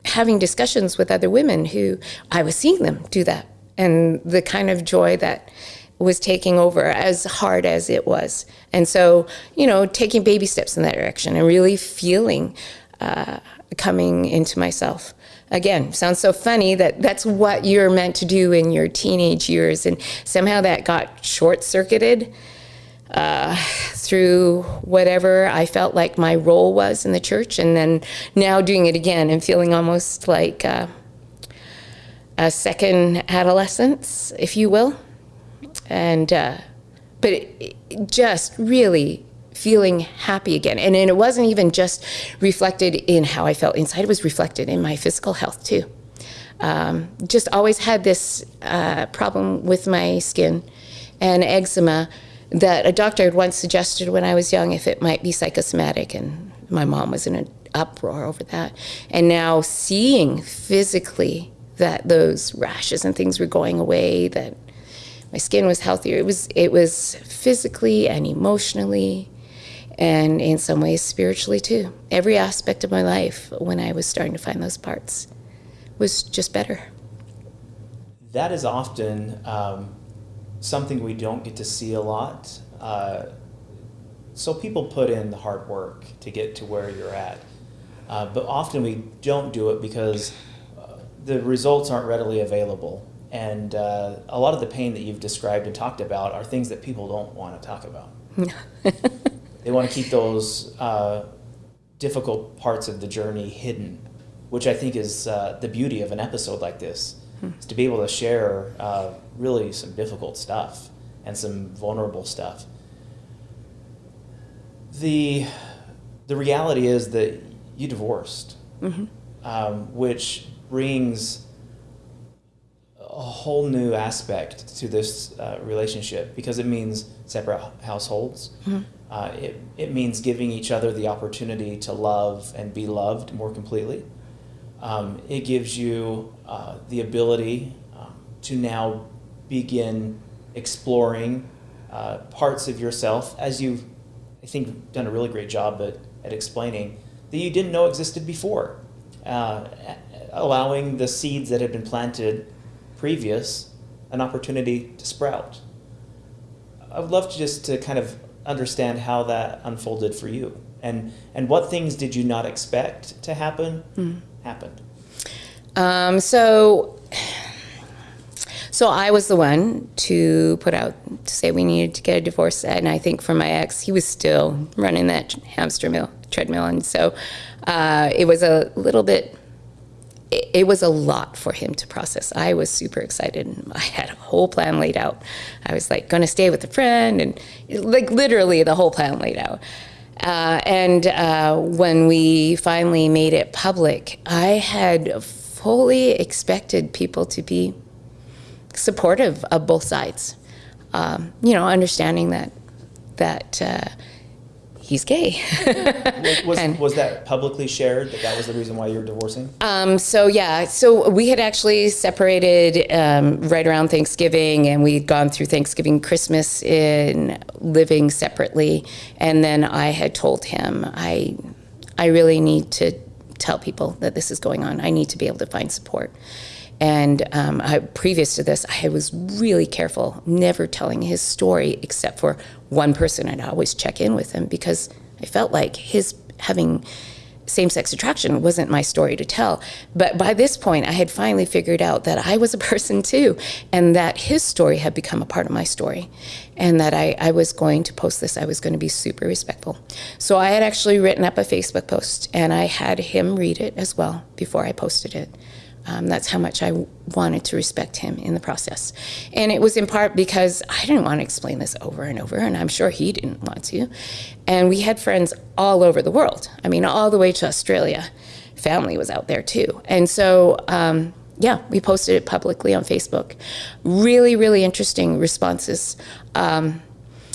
having discussions with other women who I was seeing them do that. And the kind of joy that was taking over as hard as it was. And so, you know, taking baby steps in that direction and really feeling uh, coming into myself. Again, sounds so funny that that's what you're meant to do in your teenage years. And somehow that got short circuited uh, through whatever I felt like my role was in the church, and then now doing it again and feeling almost like uh, a second adolescence, if you will. And uh, but it, it just really feeling happy again. And, and it wasn't even just reflected in how I felt inside, it was reflected in my physical health too. Um, just always had this uh, problem with my skin and eczema that a doctor had once suggested when I was young if it might be psychosomatic, and my mom was in an uproar over that. And now seeing physically that those rashes and things were going away, that my skin was healthier. It was it was physically and emotionally and in some ways spiritually too. Every aspect of my life when I was starting to find those parts was just better. That is often um, something we don't get to see a lot. Uh, so people put in the hard work to get to where you're at. Uh, but often we don't do it because uh, the results aren't readily available. And uh, a lot of the pain that you've described and talked about are things that people don't want to talk about. (laughs) they want to keep those uh, difficult parts of the journey hidden, which I think is uh, the beauty of an episode like this is to be able to share uh, really some difficult stuff and some vulnerable stuff. The the reality is that you divorced, mm-hmm. um, which brings a whole new aspect to this uh, relationship because it means separate households. Mm-hmm. Uh, it, it means giving each other the opportunity to love and be loved more completely. Um, it gives you uh, the ability um, to now begin exploring uh, parts of yourself as you've, I think, done a really great job at, at explaining that you didn't know existed before. Uh, allowing the seeds that had been planted previous an opportunity to sprout. I would love to just to kind of understand how that unfolded for you and and what things did you not expect to happen mm happened? Um, so, so I was the one to put out to say we needed to get a divorce, and I think for my ex, he was still running that hamster mill treadmill, and so uh, it was a little bit. It, it was a lot for him to process. I was super excited. And I had a whole plan laid out. I was like going to stay with a friend, and like literally the whole plan laid out. Uh, and uh, when we finally made it public, I had fully expected people to be supportive of both sides. Um, you know, understanding that that uh, he's gay. Was, (laughs) was, that publicly shared that that was the reason why you were divorcing? Um, so yeah, so we had actually separated um, right around Thanksgiving, and we'd gone through Thanksgiving, Christmas in living separately, and then I had told him I, I really need to tell people that this is going on. I need to be able to find support. And um, I, previous to this, I was really careful, never telling his story except for one person. I'd always check in with him because I felt like his having same sex attraction wasn't my story to tell. But by this point, I had finally figured out that I was a (laughs) person too, and that his story had become a part of my story, and that I, I was going to post this. I was going to be super respectful. So I had actually written up a Facebook post, and I had him read it as well before I posted it. Um, that's how much I wanted to respect him in the process. And it was in part because I didn't want to explain this over and over, and I'm sure he didn't want to. And we had friends all over the world. I mean, all the way to Australia. Family was out there too. And so, um, yeah, we posted it publicly on Facebook. Really, really interesting responses. Um,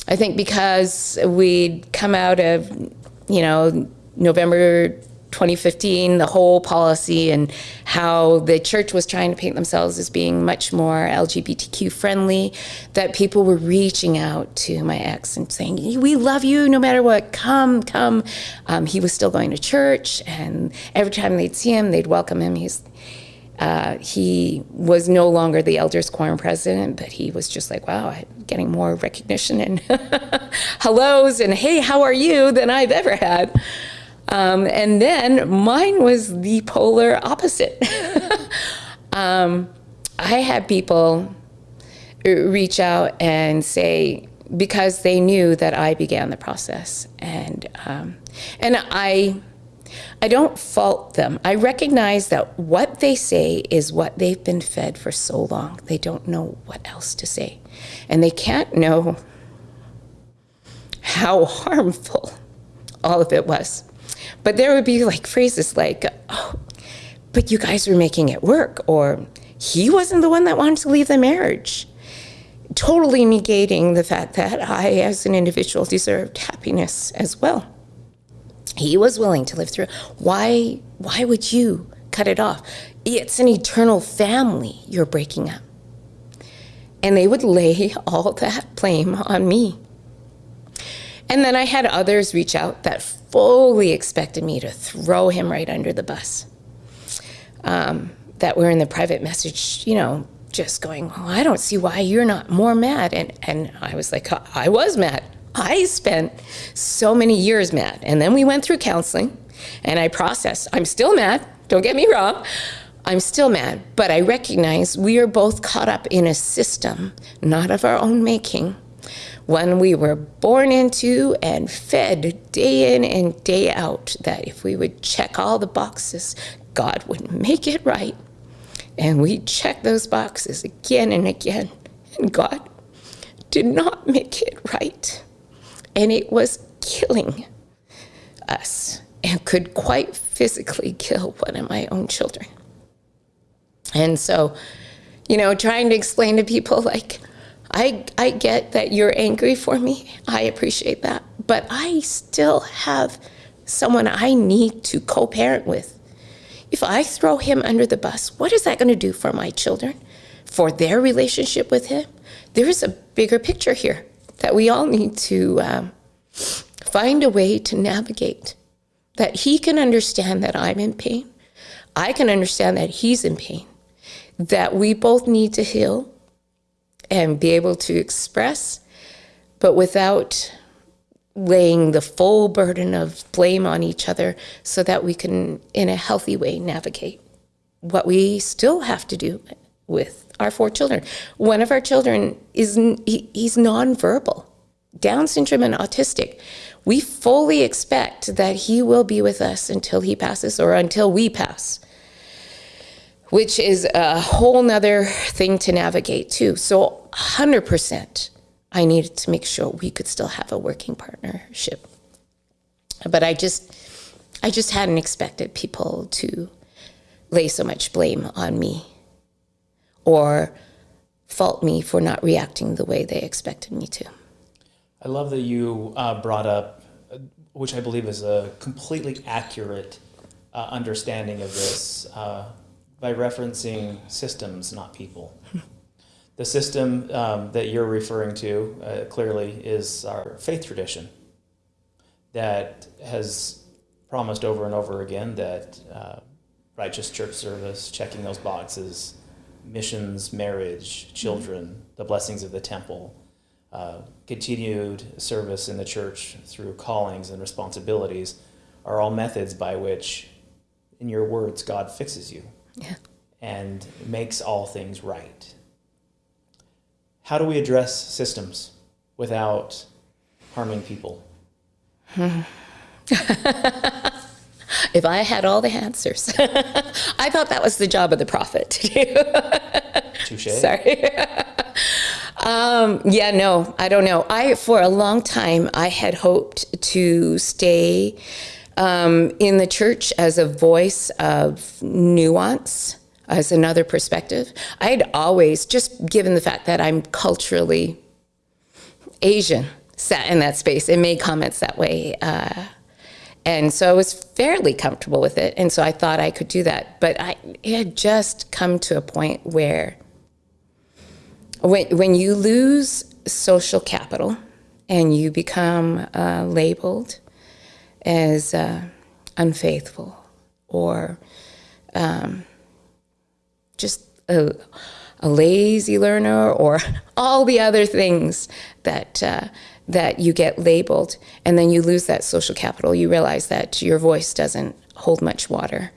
I think because we'd come out of, you know, November 2015, the whole policy and how the church was trying to paint themselves as being much more LGBTQ friendly, that people were reaching out to my ex and saying, We love you no matter what, come, come. Um, he was still going to church, and every time they'd see him, they'd welcome him. He's uh, he was no longer the elders quorum president, but he was just like, wow, I'm getting more recognition and (laughs) hellos and hey, how are you than I've ever had. Um, and then mine was the polar opposite. (laughs) um, I had people reach out and say, because they knew that I began the process, and um, and I I don't fault them. I recognize that what they say is what they've been fed for so long. They don't know what else to say. And they can't know how harmful all of it was. But there would be like phrases like, oh, but you guys were making it work, or he wasn't the one that wanted to leave the marriage. Totally negating the fact that I, as an individual, deserved happiness as well. He was willing to live through. Why why would you cut it off? It's an eternal family you're breaking up. And they would lay (laughs) all that blame on me and then i had others reach out that fully expected me to throw him right under the bus um, that were in the private message you know just going oh, i don't see why you're not more mad and and i was like i was mad I spent so many years mad. And then we went through counseling and I processed. I'm still mad, don't get me wrong. I'm still mad, but I recognize we are both caught up in a system, not of our own making, one we were born into and fed day in and day out. That if we would check all the boxes, God would make it right. And we check those boxes again and again, and God did not make it right and it was killing us and could quite physically kill one of my own children. And so, you know, trying to explain to people like, I, I get that you're angry for me. I appreciate that. But I still have someone I need to co parent with. If I throw him under the bus, what is that going to do for my children, for their relationship with him? There is a bigger picture here that we all need to um, find a way to navigate. That he can understand that I'm in pain. I can understand that he's in pain. That we both need to heal and be able to express, but without laying the full burden of blame on each other so that we can, in a healthy way, navigate what we still have to do with our four children. One of our children is he, he's nonverbal, Down syndrome and autistic. We fully expect that he will be with us until he passes or until we pass, which is a whole nother thing to navigate too. So 100%, I needed to make sure we could still have a working partnership. But I just, I just hadn't expected people to lay so much blame on me or fault me for not reacting the way they expected me to. I love that you uh, brought up which I believe is a completely accurate uh, understanding of this, uh, by referencing systems, not people. (laughs) the system um, that you're referring to uh, clearly is our faith tradition that has promised over and over again that uh, righteous church service, checking those boxes, missions, marriage, children, the blessings of the temple, uh, continued service in the church through callings and responsibilities are all methods by which, in your words, God fixes you Yeah. and makes all things right. How do we address systems without harming people? (laughs) If I had all the answers, (laughs) I thought that was the job of the prophet. To do. (laughs) Touche. Sorry. um, yeah, no, I don't know. I for a long time I had hoped to stay um, in the church as a voice of nuance, as another perspective. I had always, just given the fact that I'm culturally Asian, sat in that space and made comments that way. Uh, and so I was fairly comfortable with it. And so I thought I could do that. But I it had just come to a point where when, when you lose social capital and you become uh, labeled as uh, unfaithful or um, just a, a lazy learner or (laughs) all the other things that uh, that you get labeled. And then you lose that social capital. You realize that your voice doesn't hold much water.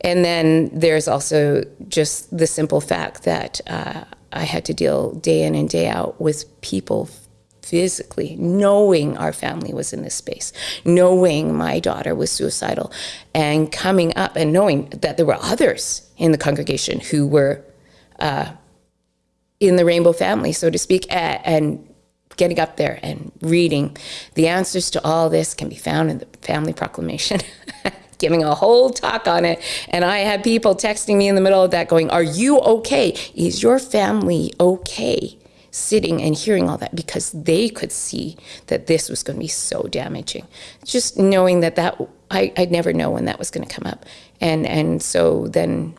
And then there's also just the simple fact that uh, I had to deal day in and day out with people physically, knowing our family was in this space, knowing my daughter was suicidal, and coming up and knowing that there were others in the congregation who were uh, in the rainbow family, so to speak, and getting up there and reading the answers to all this can be found in the family proclamation. (laughs) Giving a whole talk on it. And I had people texting me in the middle of that going, Are you okay? Is your family okay? Sitting and hearing all that because they could see that this was going to be so damaging. Just knowing that that I, I'd never know when that was going to come up, and and so then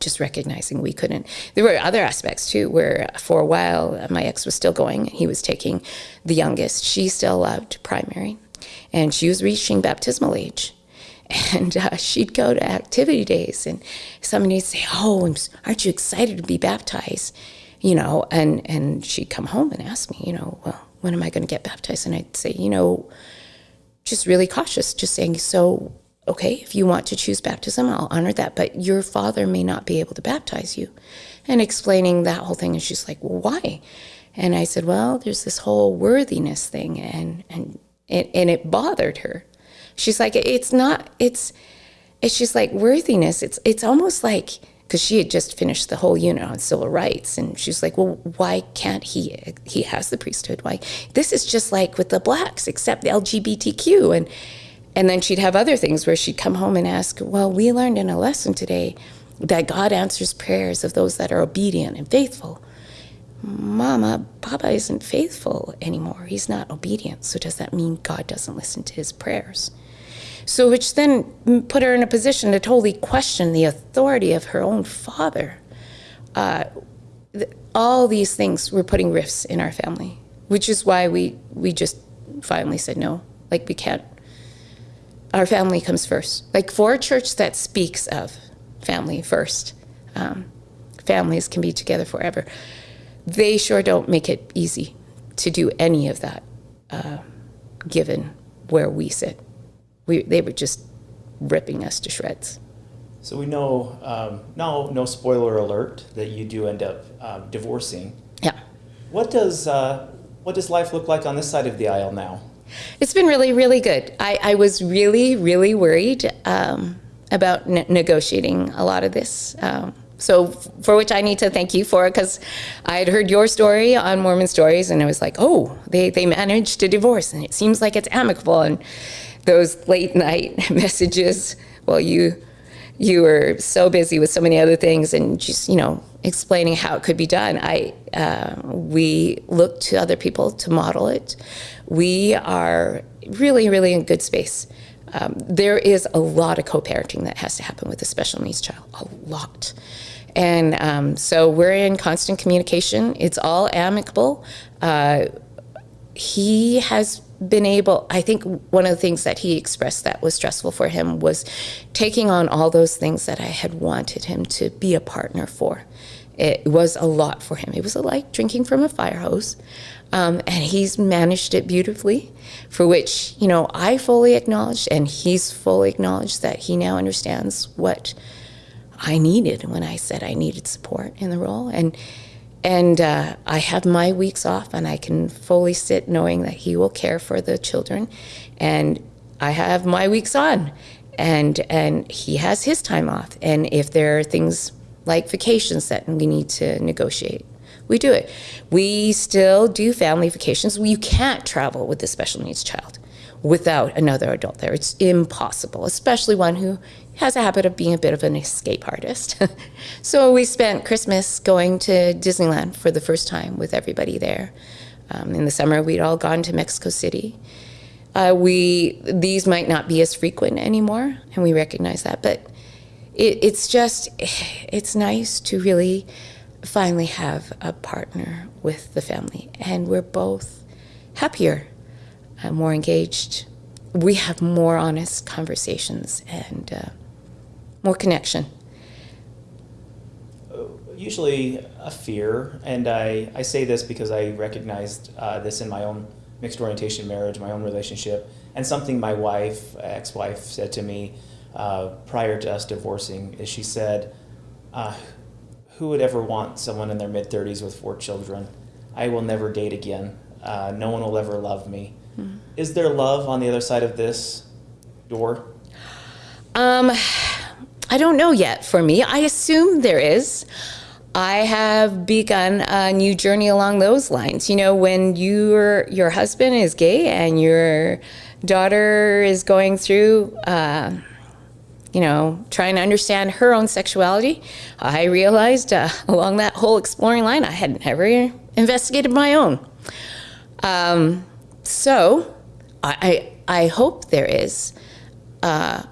just recognizing we couldn't. There were other aspects too, where for a while my ex was still going. He was taking the youngest. She still loved primary, and she was reaching baptismal age. And uh, she'd go to activity days, and somebody would say, "Oh, aren't you excited to be baptized?" You know, and and she'd come home and ask me, you know, well, when am I going to get baptized? And I'd say, you know, just really cautious, just saying, so, okay, if you want to choose baptism, I'll honor that, but your father may not be able to baptize you. And explaining that whole thing. And she's like, well, why? And I said, well, there's this whole worthiness thing. And, and, it, and it bothered her. She's like, it's not, it's, it's just like worthiness. It's, it's almost like, because she had just finished the whole unit on civil rights and she's like well why can't he he has the priesthood? Why this is just like with the blacks except the lgbtq and and then she'd have other things where she'd come home and ask well we learned in a lesson today that god answers prayers of those that are obedient and faithful. Mama papa isn't faithful anymore. He's not obedient. So does that mean god doesn't listen to his prayers so, which then put her in a position to totally question the authority of her own father. Uh, th- all these things were putting rifts in our family, which is why we we just finally said no. Like we can't. Our family comes first. Like for a church that speaks of family first, um, families can be together forever. They sure don't make it easy to do any of that, uh, given where we sit we, they were just ripping us to shreds. So we know, um, no, no spoiler alert, that you do end up um, divorcing. Yeah. What does uh, what does life look like on this side of the aisle now? It's been really, really good. I, I was really, really worried um, about ne- negotiating a lot of this. Um, so, f- for which I need to thank you for, because I had heard your story on Mormon Stories, and I was like, oh, they, they managed to divorce, and it seems like it's amicable. And those late night (laughs) messages, well, you you were so busy with so many other things and just, you know, explaining how it could be done. I, uh, we look to other people to model it. We are really, really in good space. Um, there is a lot of co-parenting that has to happen with a special needs child, a lot. And um, so we're in constant communication. It's all amicable. Uh, he has been able, I think one of the things that he expressed that was stressful for him was taking on all those things that I had wanted him to be a partner for. It was a lot for him. It was like drinking from a fire hose. Um, and he's managed it beautifully, for which, you know, I fully acknowledge and he's fully acknowledged that he now understands what I needed when I said I needed support in the role. And and uh, I have my weeks off, and I can fully sit knowing that he will care for the children. And I have my weeks on, and and he has his time off. And if there are things like vacations that we need to negotiate, we do it. We still do family vacations. You can't travel with a special needs child without another adult there. It's impossible, especially one who has a habit of being a bit of an escape artist. (laughs) so we spent Christmas going to Disneyland for the first time with everybody there. Um, in the summer, we'd all gone to Mexico City. Uh, we these might not be as frequent anymore, and we recognize that. But it, it's just (sighs) it's nice to really finally have a partner with the family, and we're both happier, uh, more engaged. We have more honest conversations, and uh, more connection? Usually a fear, and I, I say this because I recognized uh, this in my own mixed orientation marriage, my own relationship, and something my wife, ex-wife, said to me uh, prior to us divorcing is she said, uh, who would ever want someone in their mid-30s with four children? I will never date again. Uh, no one will ever love me. Mm-hmm. Is there love on the other side of this door? Um, I don't know yet for me. I assume there is. I have begun a new journey along those lines. You know, when your your husband is gay and your daughter is going through, uh, you know, trying to understand her own sexuality, I realized uh, (laughs) along that whole exploring line, I had never investigated my own. Um, so, I, I, hope there is. Uh,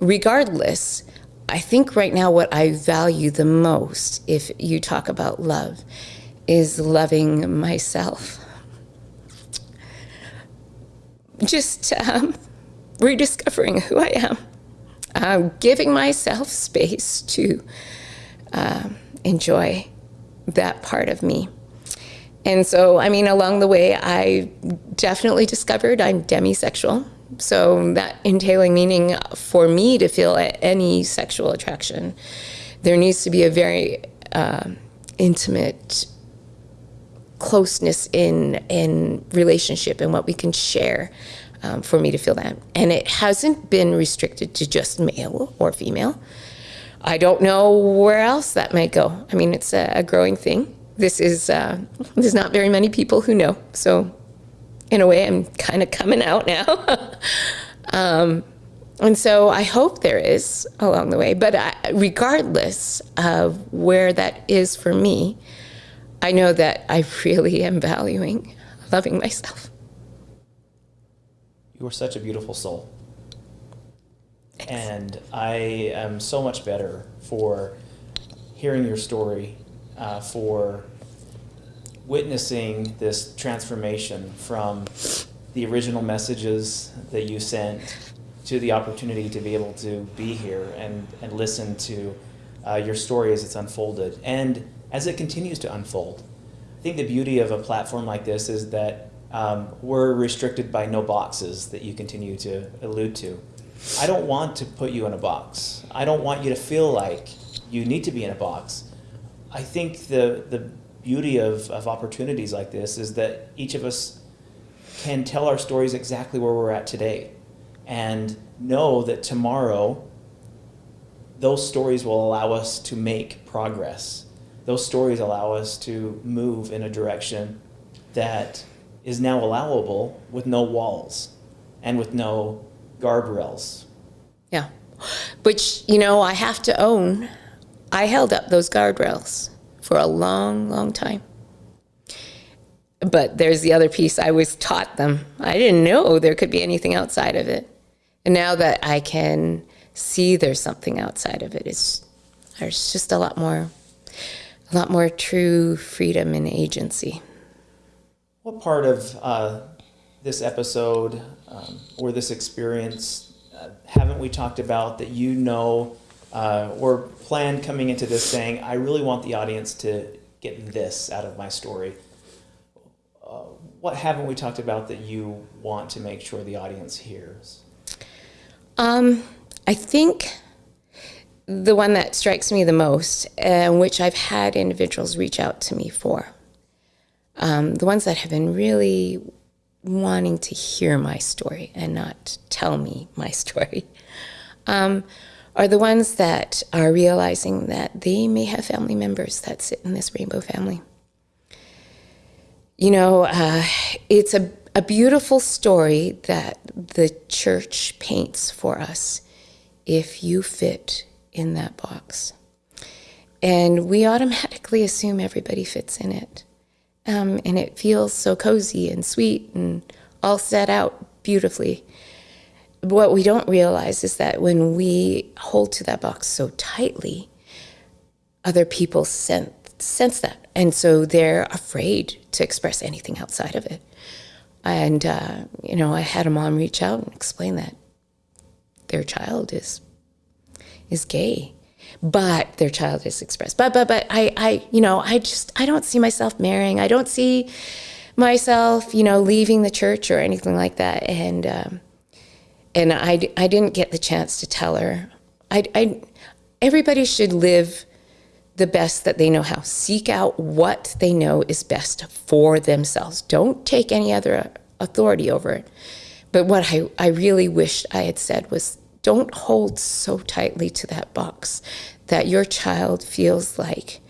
regardless, I think right now what I value the most, if you talk about love, is loving myself. Just um, (laughs) rediscovering who I am, uh, giving myself space to uh, enjoy that part of me. And so, I mean, along the way, I definitely discovered I'm demisexual. So that entailing meaning for me to feel any sexual attraction, there needs to be a very uh, intimate closeness in in relationship and what we can share um, for me to feel that. And it hasn't been restricted to just male or female. I don't know where else that might go. I mean, it's a, a growing thing. This is uh, there's not very many people who know. So in a way, I'm kind of coming out now. (laughs) um, and so I hope there is along the way. But I, regardless of where that is for me, I know that I really am valuing loving myself. You are such a beautiful soul. Thanks. And I am so much better for hearing your story, uh, for witnessing this transformation from the original messages that you sent to the opportunity to be able to be here and, and listen to uh, your story as it's unfolded and as it continues to unfold. I think the beauty of a platform like this is that um, we're restricted by no boxes that you continue to allude to. I don't want to put you in a box. I don't want you to feel like you need to be in a box. I think the, the beauty of, of opportunities like this is that each of us can tell our stories exactly where we're at today and know that tomorrow those stories will allow us to make progress. Those stories allow us to move in a direction that is now allowable with no walls and with no guardrails. Yeah. which, you know, I have to own, I held up those guardrails for a long, long time. But there's the other piece I was taught them. I didn't know there could be anything outside of it. And now that I can see there's something outside of it, it's, there's just a lot more, a lot more true freedom and agency. What part of uh, this episode um, or this experience uh, haven't we talked about that you know uh, or planned coming into this saying, I really want the audience to get this out of my story? Uh, what haven't we talked about that you want to make sure the audience hears? Um, I think the one that strikes me the most, and which I've had individuals reach out to me for, um, the ones that have been really wanting to hear my story and not tell me my (laughs) story, um, are the ones that are realizing that they may have family members that sit in this rainbow family. You know, uh, it's a, a beautiful story that the church paints for us if you fit in that box. And we automatically assume everybody fits in it. Um, and it feels so cozy and sweet and all set out beautifully. What we don't realize is that when we hold to that box so tightly, other people sense, sense that. And so they're afraid to express anything outside of it. And, uh, you know, I had a mom reach out and explain that their child is is gay but their child is expressed. But but but I I you know I just I don't see myself marrying. I don't see myself you know leaving the church or anything like that. And um, and I I didn't get the chance to tell her. I I everybody should live the best that they know how. Seek out what they know is best for themselves. Don't take any other authority over it. But what I, I really wished I had said was don't hold so tightly to that box that your child feels like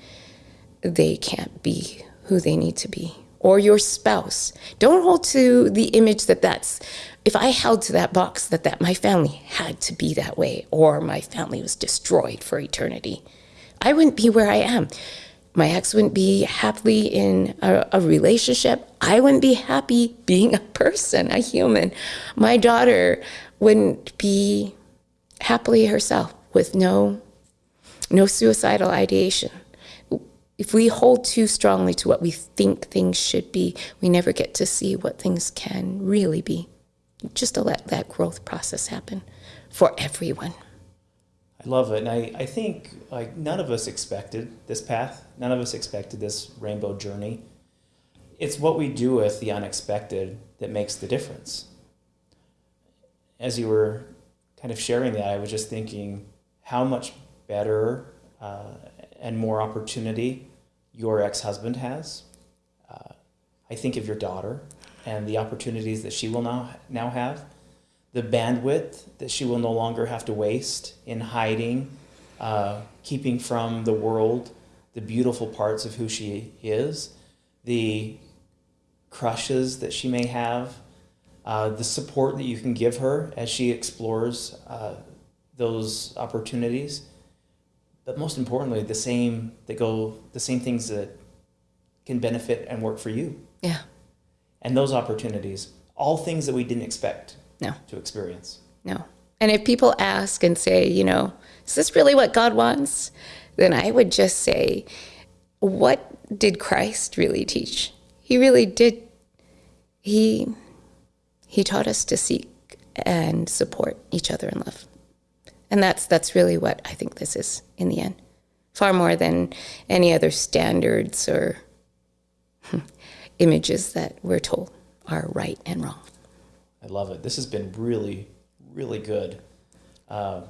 they can't be who they need to be or your spouse don't hold to the image that that's if i held to that box that that my family had to be that way or my family was destroyed for eternity i wouldn't be where i am my ex wouldn't be happily in a, a, relationship. I wouldn't be happy being a person, a human. My daughter wouldn't be happily herself with no, no suicidal ideation. If we hold too strongly to what we think things should be, we never get to see what things can really be. Just to let that growth process happen for everyone. I love it. And I, I think like none of us expected this path. None of us expected this rainbow journey. It's what we do with the unexpected that makes the difference. As you were kind of sharing that, I was just thinking how much better uh, and more opportunity your ex-husband has. Uh, I think of your daughter and the opportunities that she will now now have, the bandwidth that she will no longer have to waste in hiding, uh, keeping from the world the beautiful parts of who she is, the crushes that she may have, uh, the support that you can give her as she explores uh, those opportunities, but most importantly, the same that go the same things that can benefit and work for you. Yeah. And those opportunities, all things that we didn't expect no. to experience. No. And if people ask and say, you know, is this really what God wants? Then I would just say, what did Christ really teach? He really did. He he taught us to seek and support each other in love. And that's that's really what I think this is in the end. Far more than any other standards or (laughs) images that we're told are right and wrong. I love it. This has been really, really good. Uh,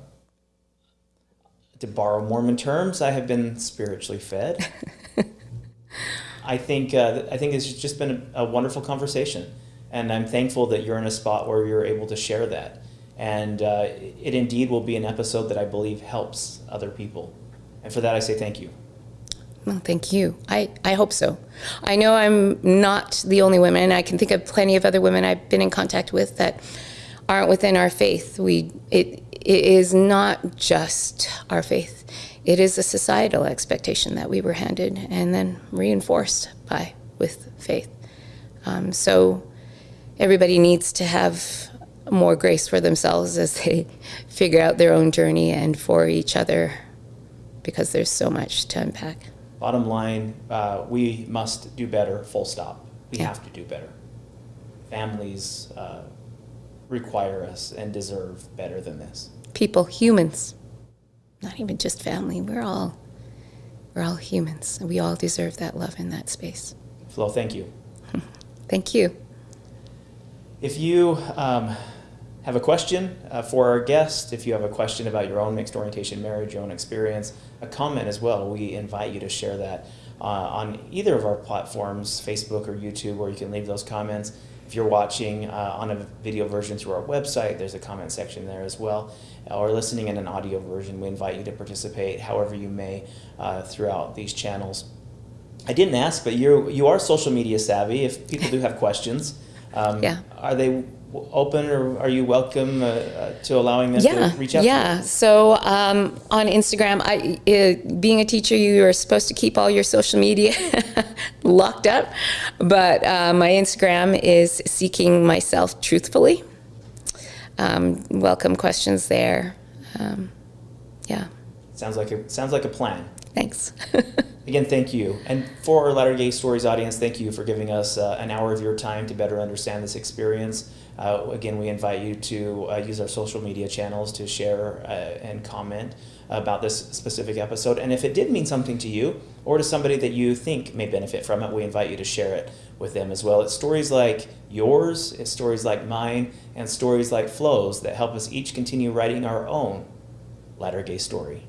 to borrow Mormon terms, I have been spiritually fed. (laughs) I think uh, I think it's just been a, a wonderful conversation. And I'm thankful that you're in a spot where you're able to share that. And uh, it indeed will be an episode that I believe helps other people. And for that, I say thank you. Well, thank you. I, I hope so. I know I'm not the only woman. And I can think of plenty of other women I've been in contact with that aren't within our faith. We it it is not just our faith. It is a societal expectation that we were handed and then reinforced by with faith. Um, so everybody needs to have more grace for themselves as they (laughs) figure out their own journey and for each other because there's so much to unpack. Bottom line, uh, we must do better, full stop. We Yeah. have to do better. Families uh, require us and deserve better than this. People, humans, not even just family. We're all we're all humans. and We all deserve that love in that space. Flo, thank you. (laughs) Thank you. If you um, have a question uh, for our guest, if you have a question about your own mixed orientation marriage, your own experience, a comment as well, we invite you to share that uh, on either of our platforms, Facebook or YouTube, where you can leave those comments. If you're watching uh, on a video version through our website, there's a comment section there as well. Or listening in an audio version, we invite you to participate however you may uh, throughout these channels. I didn't ask, but you you are social media savvy. If people do have questions, um, Yeah. are they open or are you welcome uh, uh, to allowing them yeah, to reach out? To you? Yeah. So um, on Instagram, I, uh, being a teacher, you are supposed to keep all your social media (laughs) locked up. But uh, my Instagram is seeking myself truthfully. Um, welcome questions there. Um, yeah, Sounds like a sounds like a plan. thanks. (laughs) Again, thank you. And for our Latter Gay Stories audience, thank you for giving us uh, an hour of your time to better understand this experience. Uh, again, we invite you to uh, use our social media channels to share uh, and comment about this specific episode. And if it did mean something to you or to somebody that you think may benefit from it, we invite you to share it with them as well. It's stories like yours, it's stories like mine, and stories like Flo's that help us each continue writing our own Latter Gay story.